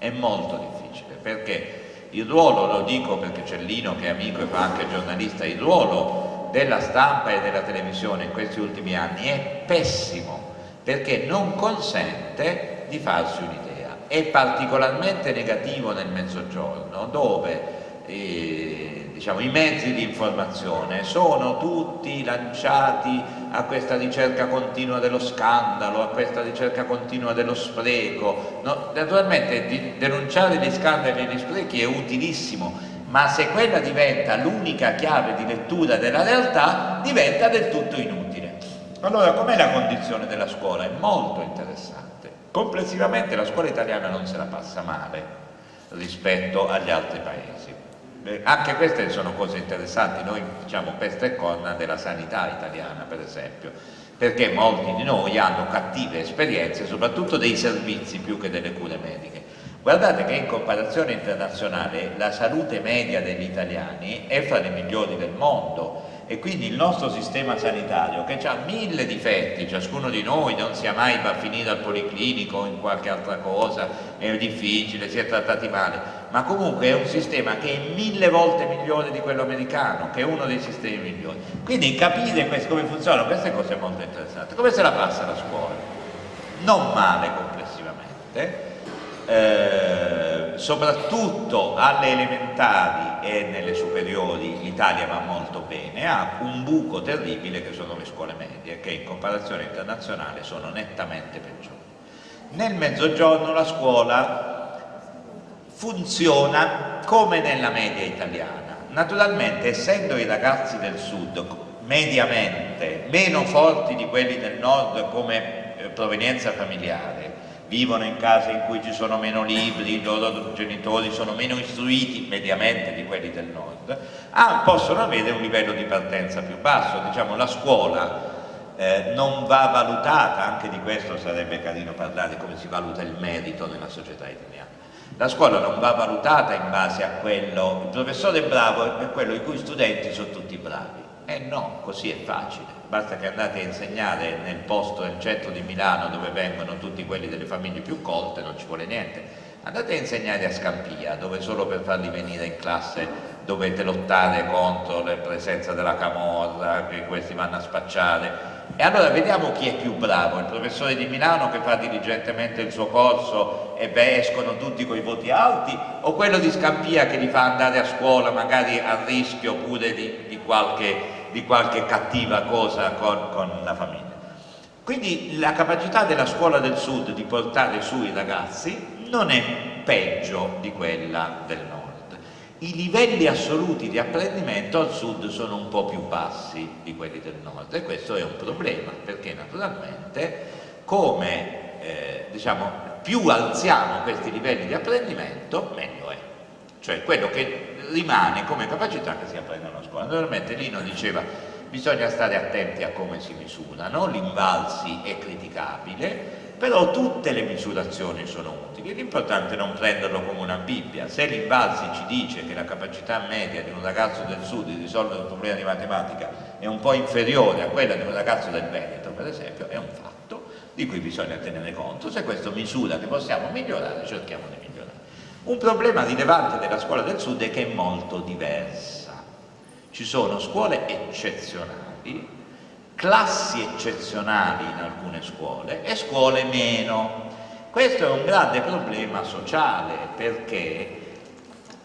è molto difficile perché il ruolo, lo dico perché c'è Lino che è amico e fa anche giornalista, il ruolo della stampa e della televisione in questi ultimi anni è pessimo perché non consente di farsi un'idea. È particolarmente negativo nel mezzogiorno dove eh, diciamo, i mezzi di informazione sono tutti lanciati a questa ricerca continua dello scandalo, a questa ricerca continua dello spreco. No, naturalmente denunciare gli scandali e gli sprechi è utilissimo, ma se quella diventa l'unica chiave di lettura della realtà, diventa del tutto inutile. Allora, com'è la condizione della scuola? È molto interessante. Complessivamente la scuola italiana non se la passa male rispetto agli altri paesi. Anche queste sono cose interessanti, noi diciamo peste e corna della sanità italiana per esempio, perché molti di noi hanno cattive esperienze soprattutto dei servizi più che delle cure mediche. Guardate che in comparazione internazionale la salute media degli italiani è fra le migliori del mondo, e quindi il nostro sistema sanitario che ha mille difetti, ciascuno di noi non sia mai va a finire al policlinico o in qualche altra cosa, è difficile, si è trattati male, ma comunque è un sistema che è mille volte migliore di quello americano, che è uno dei sistemi migliori. Quindi capire come funzionano queste cose è molto interessante. Come se la passa la scuola? Non male complessivamente, eh, soprattutto alle elementari e nelle superiori l'Italia va molto bene, ha un buco terribile che sono le scuole medie che in comparazione internazionale sono nettamente peggiori. Nel mezzogiorno la scuola funziona come nella media italiana, naturalmente essendo i ragazzi del sud mediamente meno forti di quelli del nord come eh, provenienza familiare, vivono in case in cui ci sono meno libri, i loro genitori sono meno istruiti mediamente di quelli del nord, ah, possono avere un livello di partenza più basso, diciamo la scuola eh, non va valutata, anche di questo sarebbe carino parlare come si valuta il merito nella società italiana, la scuola non va valutata in base a quello, il professore bravo è quello i cui studenti sono tutti bravi. Eh no, così è facile, basta che andate a insegnare nel posto, nel centro di Milano dove vengono tutti quelli delle famiglie più colte, non ci vuole niente. Andate a insegnare a Scampia, dove solo per farli venire in classe dovete lottare contro la presenza della camorra, che questi vanno a spacciare. E allora vediamo chi è più bravo, il professore di Milano che fa diligentemente il suo corso e beh, escono tutti con i voti alti, o quello di Scampia che li fa andare a scuola magari a rischio pure di, di, qualche, di qualche, cattiva cosa con, con la famiglia. Quindi la capacità della scuola del sud di portare su i ragazzi non è peggio di quella del nord i livelli assoluti di apprendimento al sud sono un po' più bassi di quelli del nord e questo è un problema perché naturalmente come eh, diciamo più alziamo questi livelli di apprendimento meglio è cioè quello che rimane come capacità che si apprende a scuola. Naturalmente Lino diceva bisogna stare attenti a come si misurano l'invalsi è criticabile però tutte le misurazioni sono utili, l'importante è non prenderlo come una Bibbia, se l'Invalsi ci dice che la capacità media di un ragazzo del sud di risolvere un problema di matematica è un po' inferiore a quella di un ragazzo del Veneto, per esempio, è un fatto di cui bisogna tenere conto, se questo misura che possiamo migliorare, cerchiamo di migliorare. Un problema rilevante della scuola del sud è che è molto diversa, ci sono scuole eccezionali classi eccezionali in alcune scuole e scuole meno. Questo è un grande problema sociale perché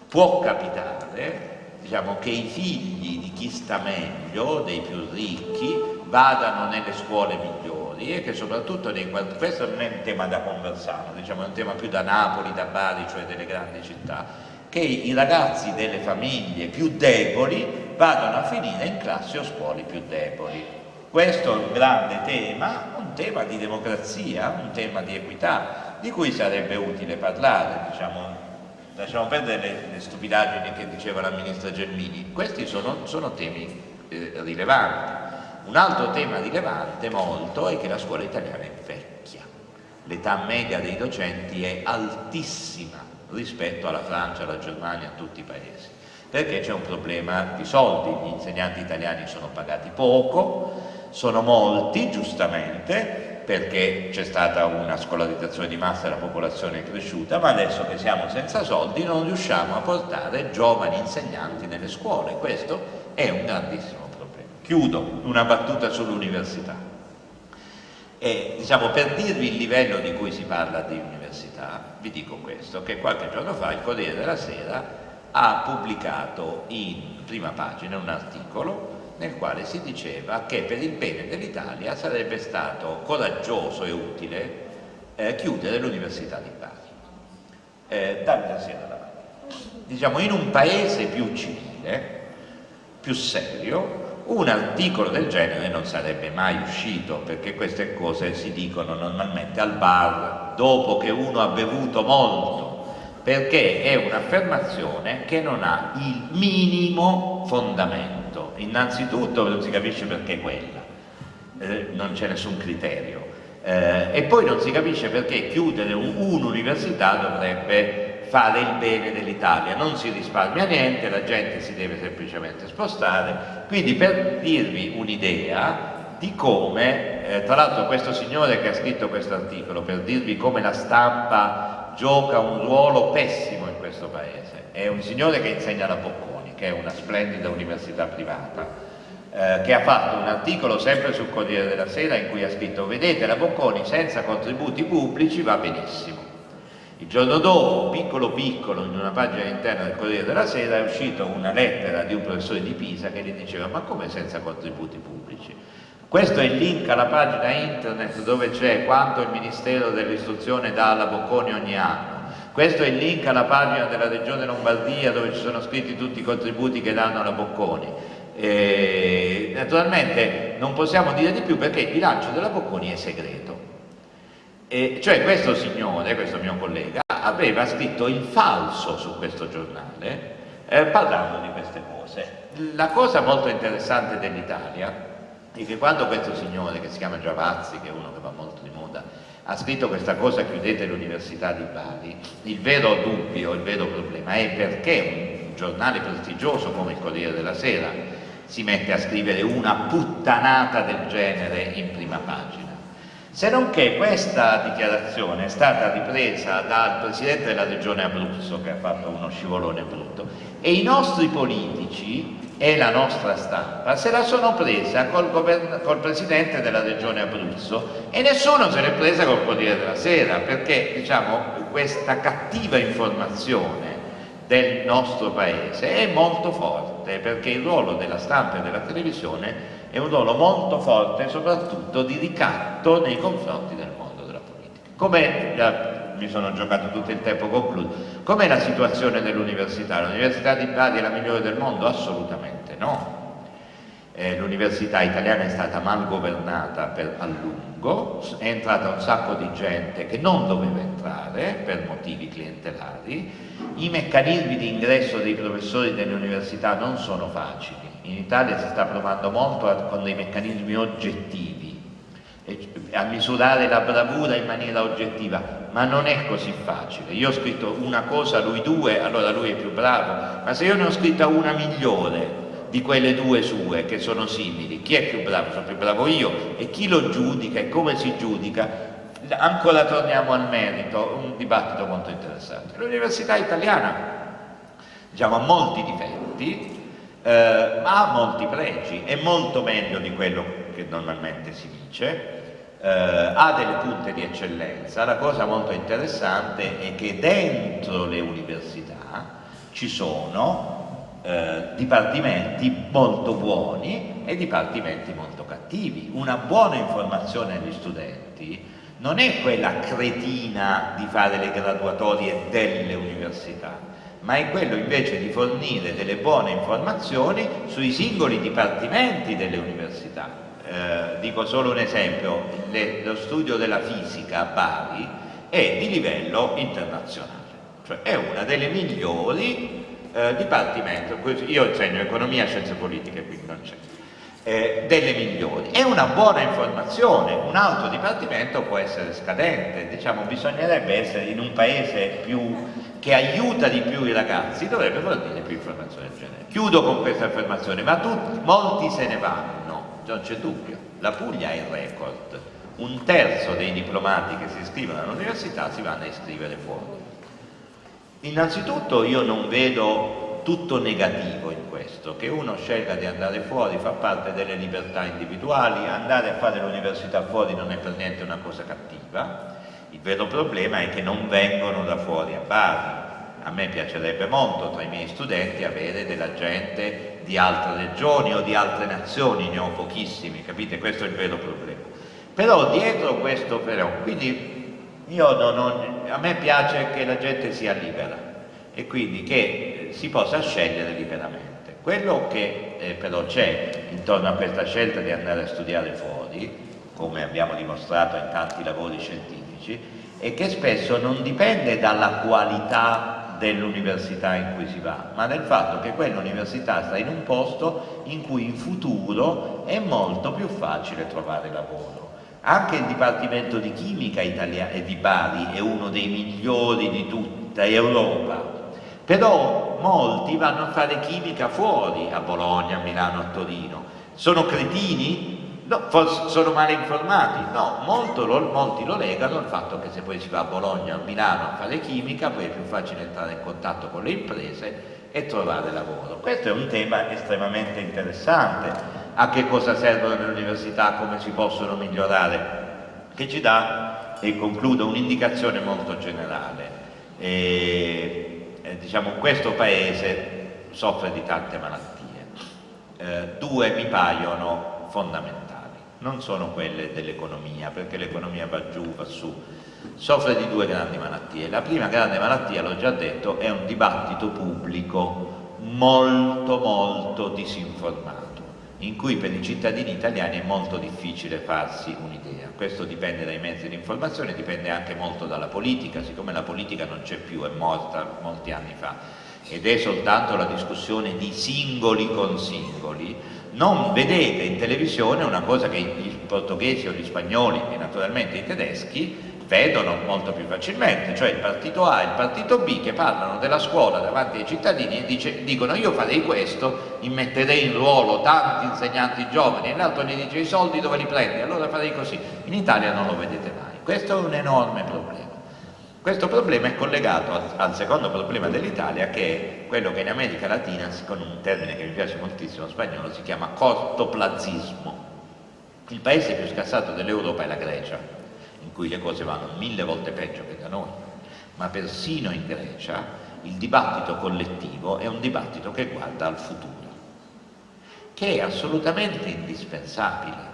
può capitare diciamo, che i figli di chi sta meglio, dei più ricchi, vadano nelle scuole migliori e che soprattutto nei questo non è un tema da conversare, diciamo, è un tema più da Napoli, da Bari, cioè delle grandi città, che i ragazzi delle famiglie più deboli vadano a finire in classi o scuole più deboli. Questo è un grande tema, un tema di democrazia, un tema di equità, di cui sarebbe utile parlare, diciamo, lasciamo perdere le, le, stupidaggini che diceva la ministra Gelmini, questi sono, sono temi eh, rilevanti. Un altro tema rilevante molto è che la scuola italiana è vecchia, l'età media dei docenti è altissima rispetto alla Francia, alla Germania, a tutti i paesi, perché c'è un problema di soldi, gli insegnanti italiani sono pagati poco, sono molti, giustamente, perché c'è stata una scolarizzazione di massa e la popolazione è cresciuta, ma adesso che siamo senza soldi non riusciamo a portare giovani insegnanti nelle scuole. Questo è un grandissimo. Chiudo una battuta sull'università. Diciamo, per dirvi il livello di cui si parla di università, vi dico questo, che qualche giorno fa il Corriere della Sera ha pubblicato in prima pagina un articolo nel quale si diceva che per il bene dell'Italia sarebbe stato coraggioso e utile eh, chiudere l'Università di Bari. Eh, Davide Siena Diciamo, in un paese più civile, più serio, un articolo del genere non sarebbe mai uscito perché queste cose si dicono normalmente al bar dopo che uno ha bevuto molto perché è un'affermazione che non ha il minimo fondamento. Innanzitutto non si capisce perché quella, eh, non c'è nessun criterio, eh, e poi non si capisce perché chiudere un'università dovrebbe fare il bene dell'Italia, non si risparmia niente, la gente si deve semplicemente spostare, quindi per dirvi un'idea di come, eh, tra l'altro questo signore che ha scritto questo articolo, per dirvi come la stampa gioca un ruolo pessimo in questo paese, è un signore che insegna la Bocconi, che è una splendida università privata, eh, che ha fatto un articolo sempre sul Corriere della Sera in cui ha scritto vedete la Bocconi senza contributi pubblici va benissimo. Il giorno dopo, piccolo piccolo, in una pagina interna del Corriere della Sera è uscita una lettera di un professore di Pisa che gli diceva ma come senza contributi pubblici? Questo è il link alla pagina internet dove c'è quanto il Ministero dell'Istruzione dà alla Bocconi ogni anno questo è il link alla pagina della Regione Lombardia dove ci sono scritti tutti i contributi che danno alla Bocconi. E, naturalmente non possiamo dire di più perché il bilancio della Bocconi è segreto. E, cioè questo signore, questo mio collega, aveva scritto il falso su questo giornale eh, parlando di queste cose. La cosa molto interessante dell'Italia è che quando questo signore, che si chiama Giavazzi, che è uno che va molto di moda, ha scritto questa cosa chiudete l'università di Bari, il vero dubbio, il vero problema è perché un giornale prestigioso come il Corriere della Sera si mette a scrivere una puttanata del genere in prima pagina. Se non che questa dichiarazione è stata ripresa dal Presidente della Regione Abruzzo che ha fatto uno scivolone brutto e i nostri politici e la nostra stampa se la sono presa col, col Presidente della Regione Abruzzo e nessuno se l'è presa col Corriere della Sera perché diciamo, questa cattiva informazione del nostro Paese è molto forte perché il ruolo della stampa e della televisione è un ruolo molto forte soprattutto di ricatto nei confronti del mondo della politica. Come mi sono giocato tutto il tempo, concludo. Com'è la situazione dell'università? L'università di Bari è la migliore del mondo? Assolutamente no. Eh, l'università italiana è stata mal governata per a lungo, è entrata un sacco di gente che non doveva entrare per motivi clientelari, i meccanismi di ingresso dei professori delle università non sono facili, in Italia si sta provando molto con dei meccanismi oggettivi, a misurare la bravura in maniera oggettiva, ma non è così facile. Io ho scritto una cosa, lui due, allora lui è più bravo, ma se io ne ho scritta una migliore di quelle due sue che sono simili, chi è più bravo? Sono più bravo io e chi lo giudica e come si giudica? Ancora torniamo al merito, un dibattito molto interessante. L'università italiana diciamo, ha molti difetti, eh, ma ha molti pregi, è molto meglio di quello che normalmente si dice, eh, ha delle punte di eccellenza, la cosa molto interessante è che dentro le università ci sono eh, dipartimenti molto buoni e dipartimenti molto cattivi. Una buona informazione agli studenti non è quella cretina di fare le graduatorie delle università, ma è quello invece di fornire delle buone informazioni sui singoli dipartimenti delle università eh, dico solo un esempio, le, lo studio della fisica a Bari è di livello internazionale, cioè è una delle migliori eh, dipartimenti, io insegno economia e scienze politiche, quindi non c'è, eh, delle migliori. È una buona informazione, un altro dipartimento può essere scadente, diciamo bisognerebbe essere in un paese più, che aiuta di più i ragazzi, dovrebbe fornire più informazioni del genere. Chiudo con questa affermazione, ma tutti, molti se ne vanno non c'è dubbio, la Puglia è il record, un terzo dei diplomati che si iscrivono all'università si vanno a iscrivere fuori. Innanzitutto io non vedo tutto negativo in questo, che uno scelga di andare fuori fa parte delle libertà individuali, andare a fare l'università fuori non è per niente una cosa cattiva, il vero problema è che non vengono da fuori a Bari, a me piacerebbe molto tra i miei studenti avere della gente di altre regioni o di altre nazioni, ne ho pochissimi, capite? Questo è il vero problema. Però dietro questo però, quindi non a me piace che la gente sia libera e quindi che si possa scegliere liberamente. Quello che eh, però c'è intorno a questa scelta di andare a studiare fuori, come abbiamo dimostrato in tanti lavori scientifici, è che spesso non dipende dalla qualità dell'università in cui si va, ma del fatto che quell'università sta in un posto in cui in futuro è molto più facile trovare lavoro. Anche il Dipartimento di Chimica di Bari è uno dei migliori di tutta Europa, però molti vanno a fare chimica fuori, a Bologna, a Milano, a Torino. Sono cretini? No, forse sono male informati, no, lo, molti lo legano al fatto che se poi si va a Bologna o a Milano a fare chimica poi è più facile entrare in contatto con le imprese e trovare lavoro. Questo è un tema estremamente interessante, a che cosa servono le università, come si possono migliorare, che ci dà, e concludo, un'indicazione molto generale. E, eh, diciamo, questo paese soffre di tante malattie, eh, due mi paiono fondamentali non sono quelle dell'economia, perché l'economia va giù, va su, soffre di due grandi malattie. La prima grande malattia, l'ho già detto, è un dibattito pubblico molto molto disinformato, in cui per i cittadini italiani è molto difficile farsi un'idea. Questo dipende dai mezzi di informazione, dipende anche molto dalla politica, siccome la politica non c'è più, è morta molti anni fa, ed è soltanto la discussione di singoli con singoli, non vedete in televisione una cosa che i portoghesi o gli spagnoli e naturalmente i tedeschi vedono molto più facilmente, cioè il partito A e il partito B che parlano della scuola davanti ai cittadini e dice, dicono io farei questo, immetterei in ruolo tanti insegnanti giovani e l'altro gli dice i soldi dove li prendi, allora farei così. In Italia non lo vedete mai, questo è un enorme problema. Questo problema è collegato al, al secondo problema dell'Italia che è quello che in America Latina, con un termine che mi piace moltissimo spagnolo, si chiama cortoplazismo. Il paese più scassato dell'Europa è la Grecia, in cui le cose vanno mille volte peggio che da noi, ma persino in Grecia il dibattito collettivo è un dibattito che guarda al futuro, che è assolutamente indispensabile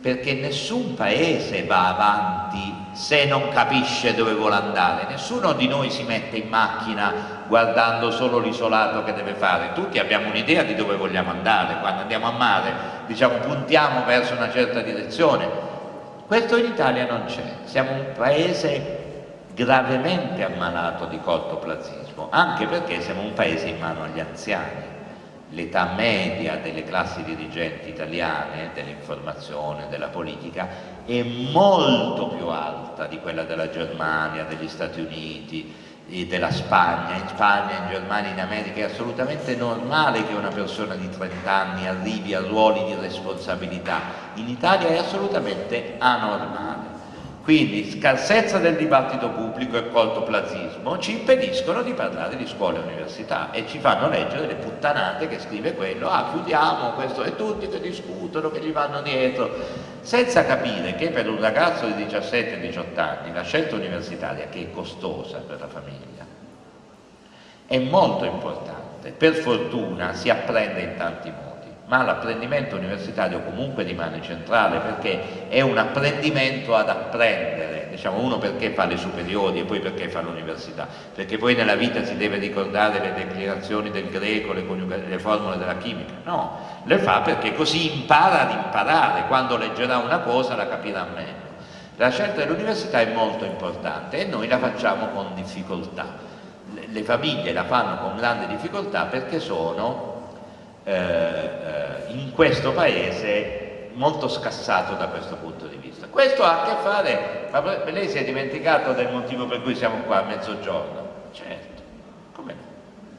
perché nessun paese va avanti se non capisce dove vuole andare, nessuno di noi si mette in macchina guardando solo l'isolato che deve fare, tutti abbiamo un'idea di dove vogliamo andare, quando andiamo a mare diciamo puntiamo verso una certa direzione, questo in Italia non c'è, siamo un paese gravemente ammalato di cortoplazismo, anche perché siamo un paese in mano agli anziani, l'età media delle classi dirigenti italiane, dell'informazione, della politica, è molto più alta di quella della Germania, degli Stati Uniti, della Spagna. In Spagna, in Germania, in America è assolutamente normale che una persona di 30 anni arrivi a ruoli di responsabilità. In Italia è assolutamente anormale. Quindi scarsezza del dibattito pubblico e cortoplazismo ci impediscono di parlare di scuola e università e ci fanno leggere le puttanate che scrive quello, ah chiudiamo questo e tutti che discutono, che gli vanno dietro, senza capire che per un ragazzo di 17-18 anni la scelta universitaria, che è costosa per la famiglia, è molto importante, per fortuna si apprende in tanti modi ma l'apprendimento universitario comunque rimane centrale perché è un apprendimento ad apprendere, diciamo uno perché fa le superiori e poi perché fa l'università, perché poi nella vita si deve ricordare le declinazioni del greco, le, le formule della chimica, no, le fa perché così impara ad imparare, quando leggerà una cosa la capirà meglio. La scelta dell'università è molto importante e noi la facciamo con difficoltà, le famiglie la fanno con grande difficoltà perché sono eh, eh, in questo paese molto scassato da questo punto di vista. Questo ha a che fare, ma lei si è dimenticato del motivo per cui siamo qua a mezzogiorno? Certo, come no?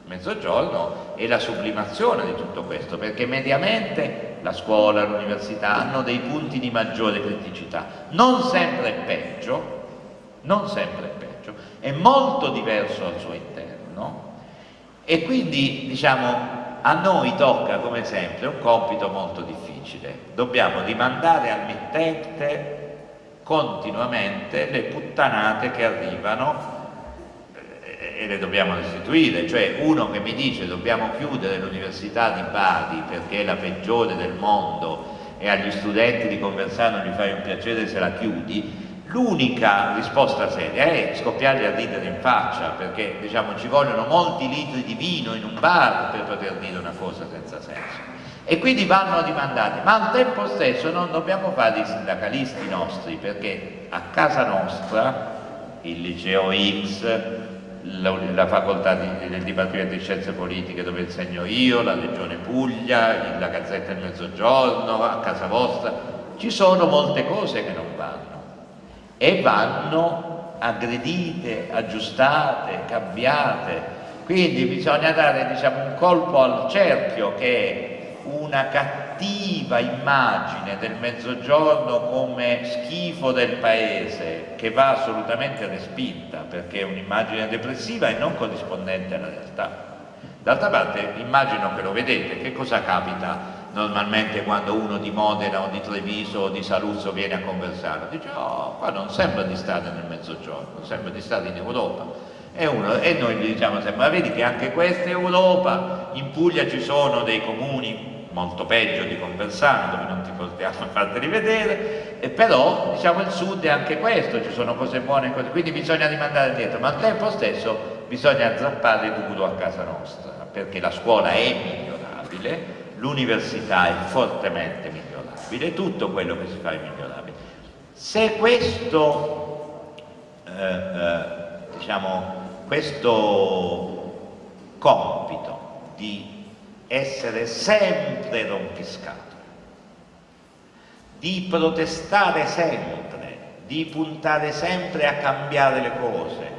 Mezzogiorno è la sublimazione di tutto questo, perché mediamente la scuola, l'università hanno dei punti di maggiore criticità, non sempre è peggio, non sempre è peggio, è molto diverso al suo interno e quindi diciamo a noi tocca come sempre un compito molto difficile, dobbiamo rimandare al mittente continuamente le puttanate che arrivano eh, e le dobbiamo restituire, cioè uno che mi dice dobbiamo chiudere l'università di Bari perché è la peggiore del mondo e agli studenti di Conversano gli fai un piacere se la chiudi, L'unica risposta seria è scoppiargli a ridere in faccia, perché diciamo, ci vogliono molti litri di vino in un bar per poter dire una cosa senza senso. E quindi vanno dimandati, ma al tempo stesso non dobbiamo fare i sindacalisti nostri, perché a casa nostra, il liceo X, la, la facoltà del Dipartimento di Scienze Politiche dove insegno io, la Regione Puglia, la Gazzetta del Mezzogiorno, a casa vostra, ci sono molte cose che non vanno e vanno aggredite, aggiustate, cambiate. Quindi bisogna dare diciamo, un colpo al cerchio che è una cattiva immagine del mezzogiorno come schifo del paese che va assolutamente respinta perché è un'immagine depressiva e non corrispondente alla realtà. D'altra parte immagino che lo vedete, che cosa capita normalmente quando uno di Modena o di Treviso o di Saluzzo viene a conversare, dice oh, qua non sembra di stare nel mezzogiorno, sembra di stare in Europa. E, uno, e noi gli diciamo sempre, ma vedi che anche questa è Europa, in Puglia ci sono dei comuni molto peggio di Conversano, dove non ti portiamo a farteli vedere, e però diciamo il sud è anche questo, ci sono cose buone cose, quindi bisogna rimandare dietro, ma al tempo stesso bisogna zappare duro a casa nostra, perché la scuola è migliorabile, l'università è fortemente migliorabile, tutto quello che si fa è migliorabile. Se questo, eh, eh, diciamo, questo compito di essere sempre rompiscato, di protestare sempre, di puntare sempre a cambiare le cose,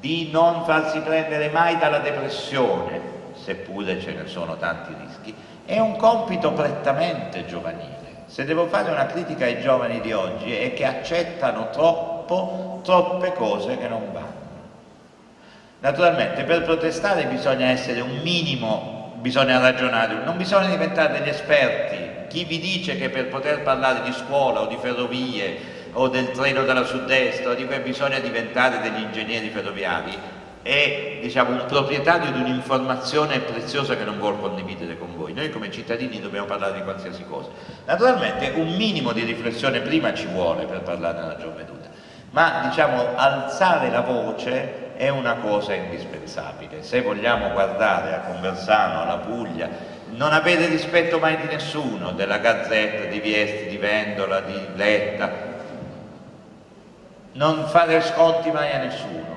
di non farsi prendere mai dalla depressione, seppure ce ne sono tanti rischi, è un compito prettamente giovanile. Se devo fare una critica ai giovani di oggi è che accettano troppo, troppe cose che non vanno. Naturalmente per protestare bisogna essere un minimo, bisogna ragionare, non bisogna diventare degli esperti. Chi vi dice che per poter parlare di scuola o di ferrovie o del treno della sud-est o di cui bisogna diventare degli ingegneri ferroviari è diciamo, un proprietario di un'informazione preziosa che non vuole condividere con voi. Noi come cittadini dobbiamo parlare di qualsiasi cosa. Naturalmente un minimo di riflessione prima ci vuole per parlare nella gioventù, ma diciamo, alzare la voce è una cosa indispensabile. Se vogliamo guardare a Conversano, alla Puglia, non avete rispetto mai di nessuno, della Gazzetta, di Viesti, di Vendola, di Letta, non fare sconti mai a nessuno.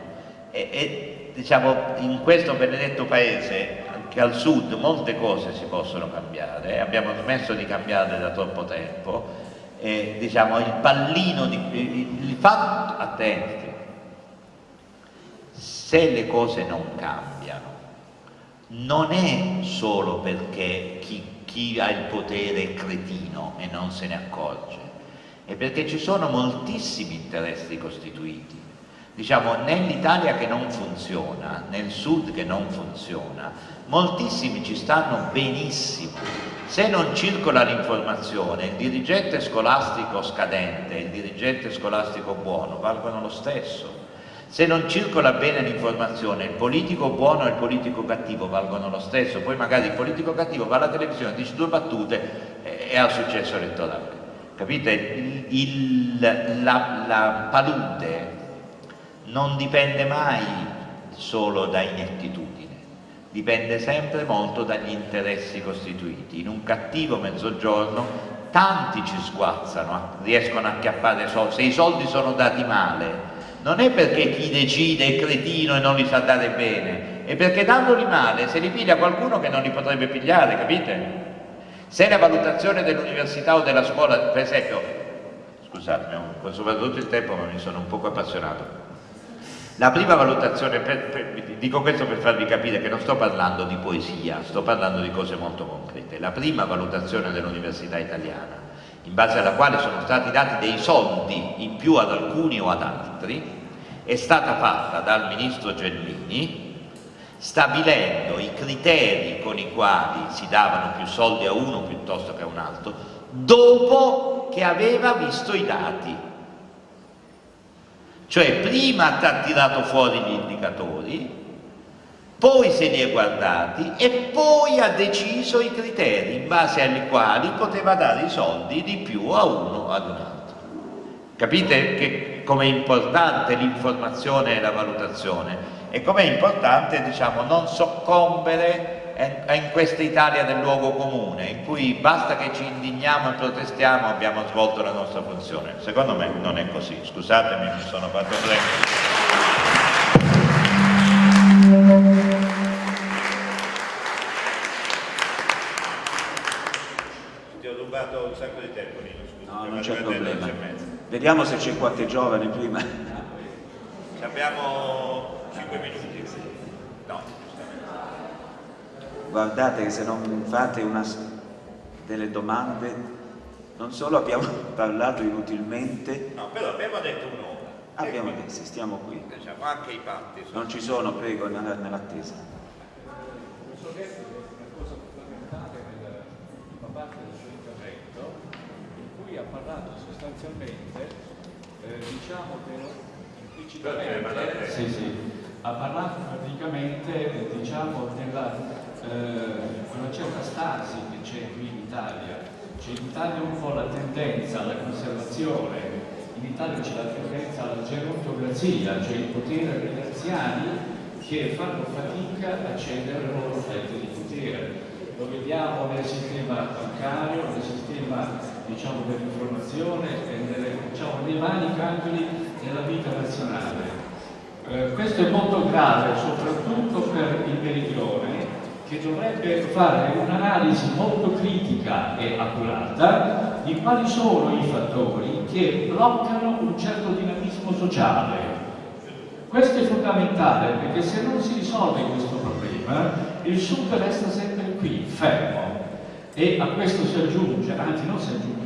E, e diciamo in questo benedetto paese anche al sud molte cose si possono cambiare. Abbiamo smesso di cambiarle da troppo tempo. E diciamo il pallino di, il fatto attenti se le cose non cambiano non è solo perché chi, chi ha il potere è cretino e non se ne accorge è perché ci sono moltissimi interessi costituiti. Diciamo, nell'Italia che non funziona, nel sud che non funziona, moltissimi ci stanno benissimo. Se non circola l'informazione, il dirigente scolastico scadente e il dirigente scolastico buono valgono lo stesso. Se non circola bene l'informazione, il politico buono e il politico cattivo valgono lo stesso. Poi magari il politico cattivo va alla televisione, dice due battute e ha successo elettorale capite? Il, la, la palude non dipende mai solo da inettitudine, dipende sempre molto dagli interessi costituiti. In un cattivo mezzogiorno tanti ci sguazzano, riescono a acchiappare soldi, se i soldi sono dati male, non è perché chi decide è cretino e non li sa dare bene, è perché dandoli male se li piglia qualcuno che non li potrebbe pigliare, capite? Se la valutazione dell'università o della scuola, per esempio, scusatemi, ho tutto il tempo ma mi sono un poco appassionato, la prima valutazione, per, per, dico questo per farvi capire che non sto parlando di poesia, sto parlando di cose molto concrete, la prima valutazione dell'università italiana, in base alla quale sono stati dati dei soldi in più ad alcuni o ad altri, è stata fatta dal ministro Gelmini stabilendo i criteri con i quali si davano più soldi a uno piuttosto che a un altro, dopo che aveva visto i dati. Cioè prima ha tirato fuori gli indicatori, poi se li è guardati e poi ha deciso i criteri in base ai quali poteva dare i soldi di più a uno o ad un altro. Capite che com'è importante l'informazione e la valutazione? e com'è importante diciamo, non soccombere in questa Italia del luogo comune, in cui basta che ci indigniamo e protestiamo abbiamo svolto la nostra funzione. Secondo me non è così, scusatemi, mi sono fatto prendere. Non c'è problema. Vediamo se c'è qualche giovane prima. Abbiamo 5 minuti? No. Guardate che se non fate una, delle domande, non solo abbiamo parlato inutilmente. No, però abbiamo detto un'ora. Abbiamo detto, se stiamo qui. Diciamo, anche i patti. Non ci sono, prego, nell'attesa. Posso chiedere una cosa fondamentale nella parte del suo intervento, in cui ha parlato sostanzialmente, eh, diciamo, implicitamente, sì, sì, ha parlato praticamente diciamo, della eh, una certa stasi che c'è qui in Italia. C'è in Italia un po' la tendenza alla conservazione, in Italia c'è la tendenza alla gerontocrazia, cioè il potere degli anziani che fanno fatica a cedere le loro fette di potere. Lo vediamo nel sistema bancario, nel sistema diciamo, dell'informazione e nelle, diciamo, nei vari campi della vita nazionale. Eh, questo è molto grave soprattutto per il meridione che dovrebbe fare un'analisi molto critica e accurata di quali sono i fattori che bloccano un certo dinamismo sociale. Questo è fondamentale perché se non si risolve questo problema il Sud resta sempre qui, fermo. E a questo si aggiunge, anzi non si aggiunge,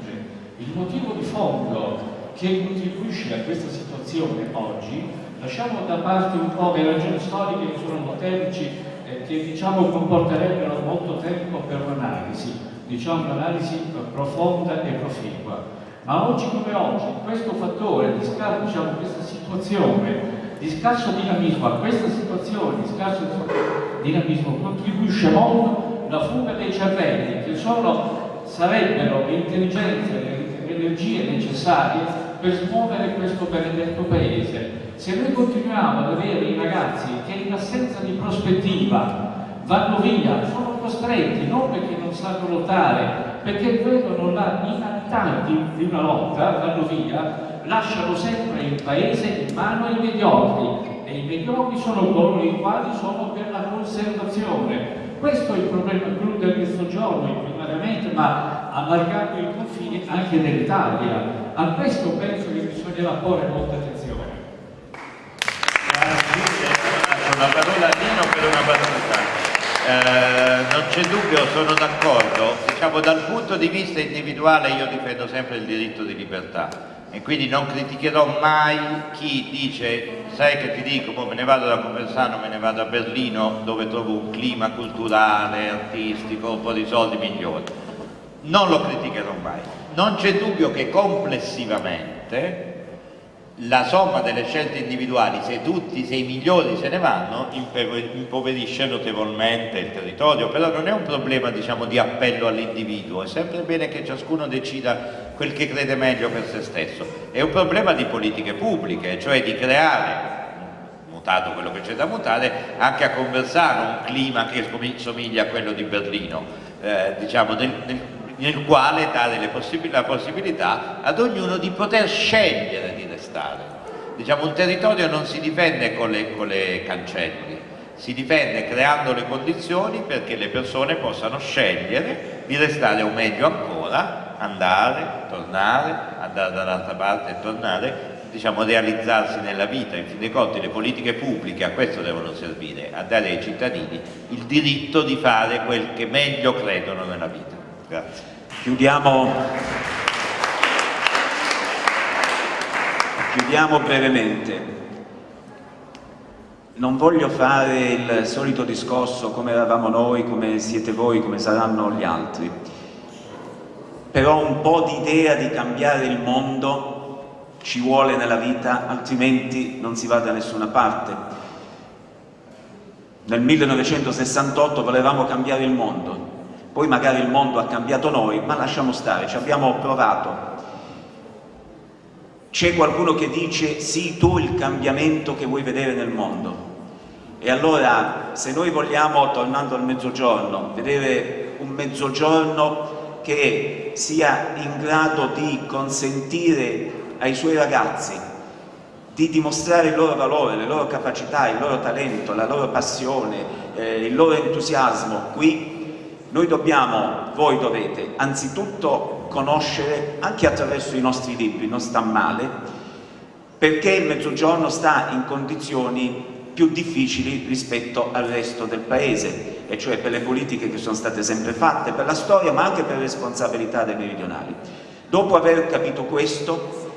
il motivo di fondo che contribuisce a questa situazione oggi, lasciamo da parte un po' le ragioni storiche che sono molteplici eh, che diciamo comporterebbero molto tempo per un'analisi, diciamo un'analisi profonda e proficua. Ma oggi come oggi questo fattore, diciamo, questa situazione di scarso dinamismo, a questa situazione di scarso dinamismo contribuisce molto la fuga dei cervelli che sono, sarebbero le intelligenze, energie necessarie per smuovere questo benedetto paese. Se noi continuiamo ad avere i ragazzi che in assenza di prospettiva vanno via, sono costretti, non perché non sanno lottare, perché vedono la inanità di, una lotta, vanno via, lasciano sempre il paese in mano ai mediocri e i mediocri sono coloro i quali sono per la conservazione. Questo è il problema clou del Mezzogiorno, primariamente, ma allargando i confini anche nell'Italia. A questo penso che bisognerà porre molta attenzione. Grazie. Una parola a Nino per una battuta. Eh, non c'è dubbio, sono d'accordo. Diciamo, dal punto di vista individuale io difendo sempre il diritto di libertà e quindi non criticherò mai chi dice sai che ti dico, boh, me ne vado da Conversano, me ne vado a Berlino dove trovo un clima culturale, artistico, un po' di soldi migliori. Non lo criticherò mai non c'è dubbio che complessivamente la somma delle scelte individuali, se tutti, se i migliori se ne vanno, impoverisce notevolmente il territorio, però non è un problema diciamo, di appello all'individuo, è sempre bene che ciascuno decida quel che crede meglio per se stesso, è un problema di politiche pubbliche, cioè di creare mutato quello che c'è da mutare, anche a Conversano un clima che somiglia a quello di Berlino, eh, diciamo, nel, nel, nel quale dare possib la possibilità ad ognuno di poter scegliere di restare. Diciamo, un territorio non si difende con le, con le cancelli, si difende creando le condizioni perché le persone possano scegliere di restare o meglio ancora, andare, tornare, andare dall'altra parte e tornare, diciamo realizzarsi nella vita. In fin dei conti le politiche pubbliche a questo devono servire, a dare ai cittadini il diritto di fare quel che meglio credono nella vita. Grazie. Chiudiamo, chiudiamo brevemente. Non voglio fare il solito discorso come eravamo noi, come siete voi, come saranno gli altri, però un po' di idea di cambiare il mondo ci vuole nella vita, altrimenti non si va da nessuna parte. Nel 1968 volevamo cambiare il mondo, poi magari il mondo ha cambiato noi, ma lasciamo stare, ci abbiamo provato. C'è qualcuno che dice sì, tu il cambiamento che vuoi vedere nel mondo. E allora, se noi vogliamo, tornando al mezzogiorno, vedere un mezzogiorno che sia in grado di consentire ai suoi ragazzi di dimostrare il loro valore, le loro capacità, il loro talento, la loro passione, eh, il loro entusiasmo qui noi dobbiamo, voi dovete, anzitutto conoscere, anche attraverso i nostri libri, non sta male, perché il Mezzogiorno sta in condizioni più difficili rispetto al resto del Paese, e cioè per le politiche che sono state sempre fatte, per la storia, ma anche per le responsabilità dei meridionali. Dopo aver capito questo,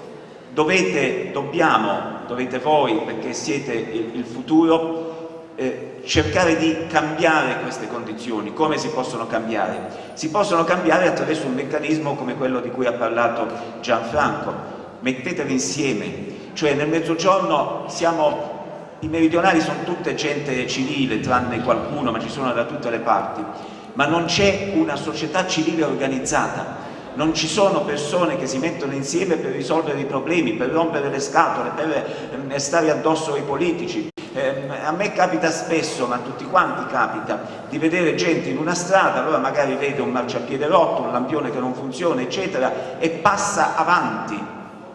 dovete, dobbiamo, dovete voi, perché siete il, futuro, eh, cercare di cambiare queste condizioni. Come si possono cambiare? Si possono cambiare attraverso un meccanismo come quello di cui ha parlato Gianfranco. Mettetevi insieme, cioè nel mezzogiorno siamo i meridionali sono tutte gente civile, tranne qualcuno, ma ci sono da tutte le parti, ma non c'è una società civile organizzata, non ci sono persone che si mettono insieme per risolvere i problemi, per rompere le scatole, per eh, stare addosso ai politici. Eh, a me capita spesso, ma a tutti quanti capita, di vedere gente in una strada, allora magari vede un marciapiede rotto, un lampione che non funziona, eccetera, e passa avanti,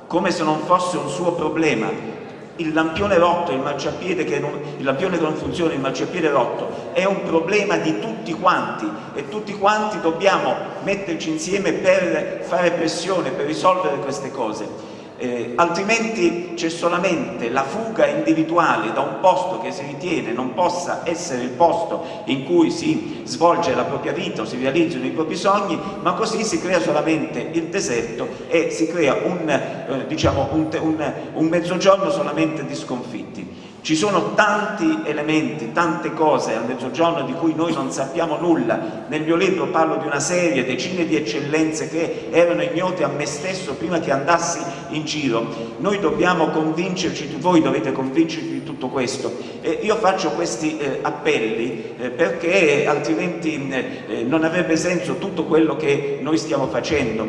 come se non fosse un suo problema. il lampione rotto, il marciapiede che non, il lampione che non funziona, il marciapiede rotto è un problema di tutti quanti e tutti quanti dobbiamo metterci insieme per fare pressione, per risolvere queste cose eh, altrimenti c'è solamente la fuga individuale da un posto che si ritiene non possa essere il posto in cui si svolge la propria vita o si realizzano i propri sogni, ma così si crea solamente il deserto e si crea un, eh, diciamo, un, un, un mezzogiorno solamente di sconfitti. Ci sono tanti elementi, tante cose al mezzogiorno di cui noi non sappiamo nulla. Nel mio libro parlo di una serie, decine di eccellenze che erano ignote a me stesso prima che andassi in giro. Noi dobbiamo convincerci, voi dovete convincervi di tutto questo. E io faccio questi eh, appelli eh, perché altrimenti eh, non avrebbe senso tutto quello che noi stiamo facendo.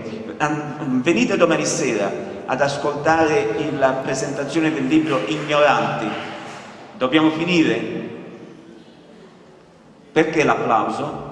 Venite domani sera ad ascoltare la presentazione del libro Ignoranti Dobbiamo finire? Perché l'applauso?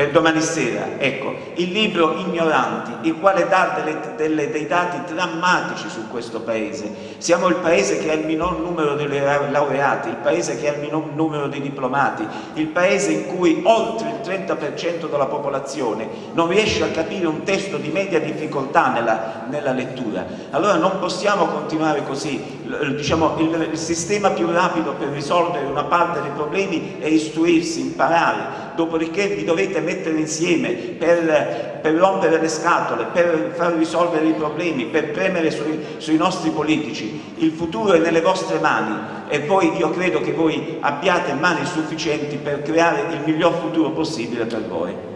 per domani sera, ecco, il libro Ignoranti, il quale dà delle, delle, dei dati drammatici su questo paese. Siamo il paese che ha il minor numero di laureati, il paese che ha il minor numero di diplomati, il paese in cui oltre il 30% della popolazione non riesce a capire un testo di media difficoltà nella, nella lettura. Allora non possiamo continuare così. Diciamo, il, il sistema più rapido per risolvere una parte dei problemi è istruirsi, imparare, dopodiché vi dovete mettere insieme per, per rompere le scatole, per far risolvere i problemi, per premere sui, sui nostri politici. Il futuro è nelle vostre mani e poi io credo che voi abbiate mani sufficienti per creare il miglior futuro possibile per voi.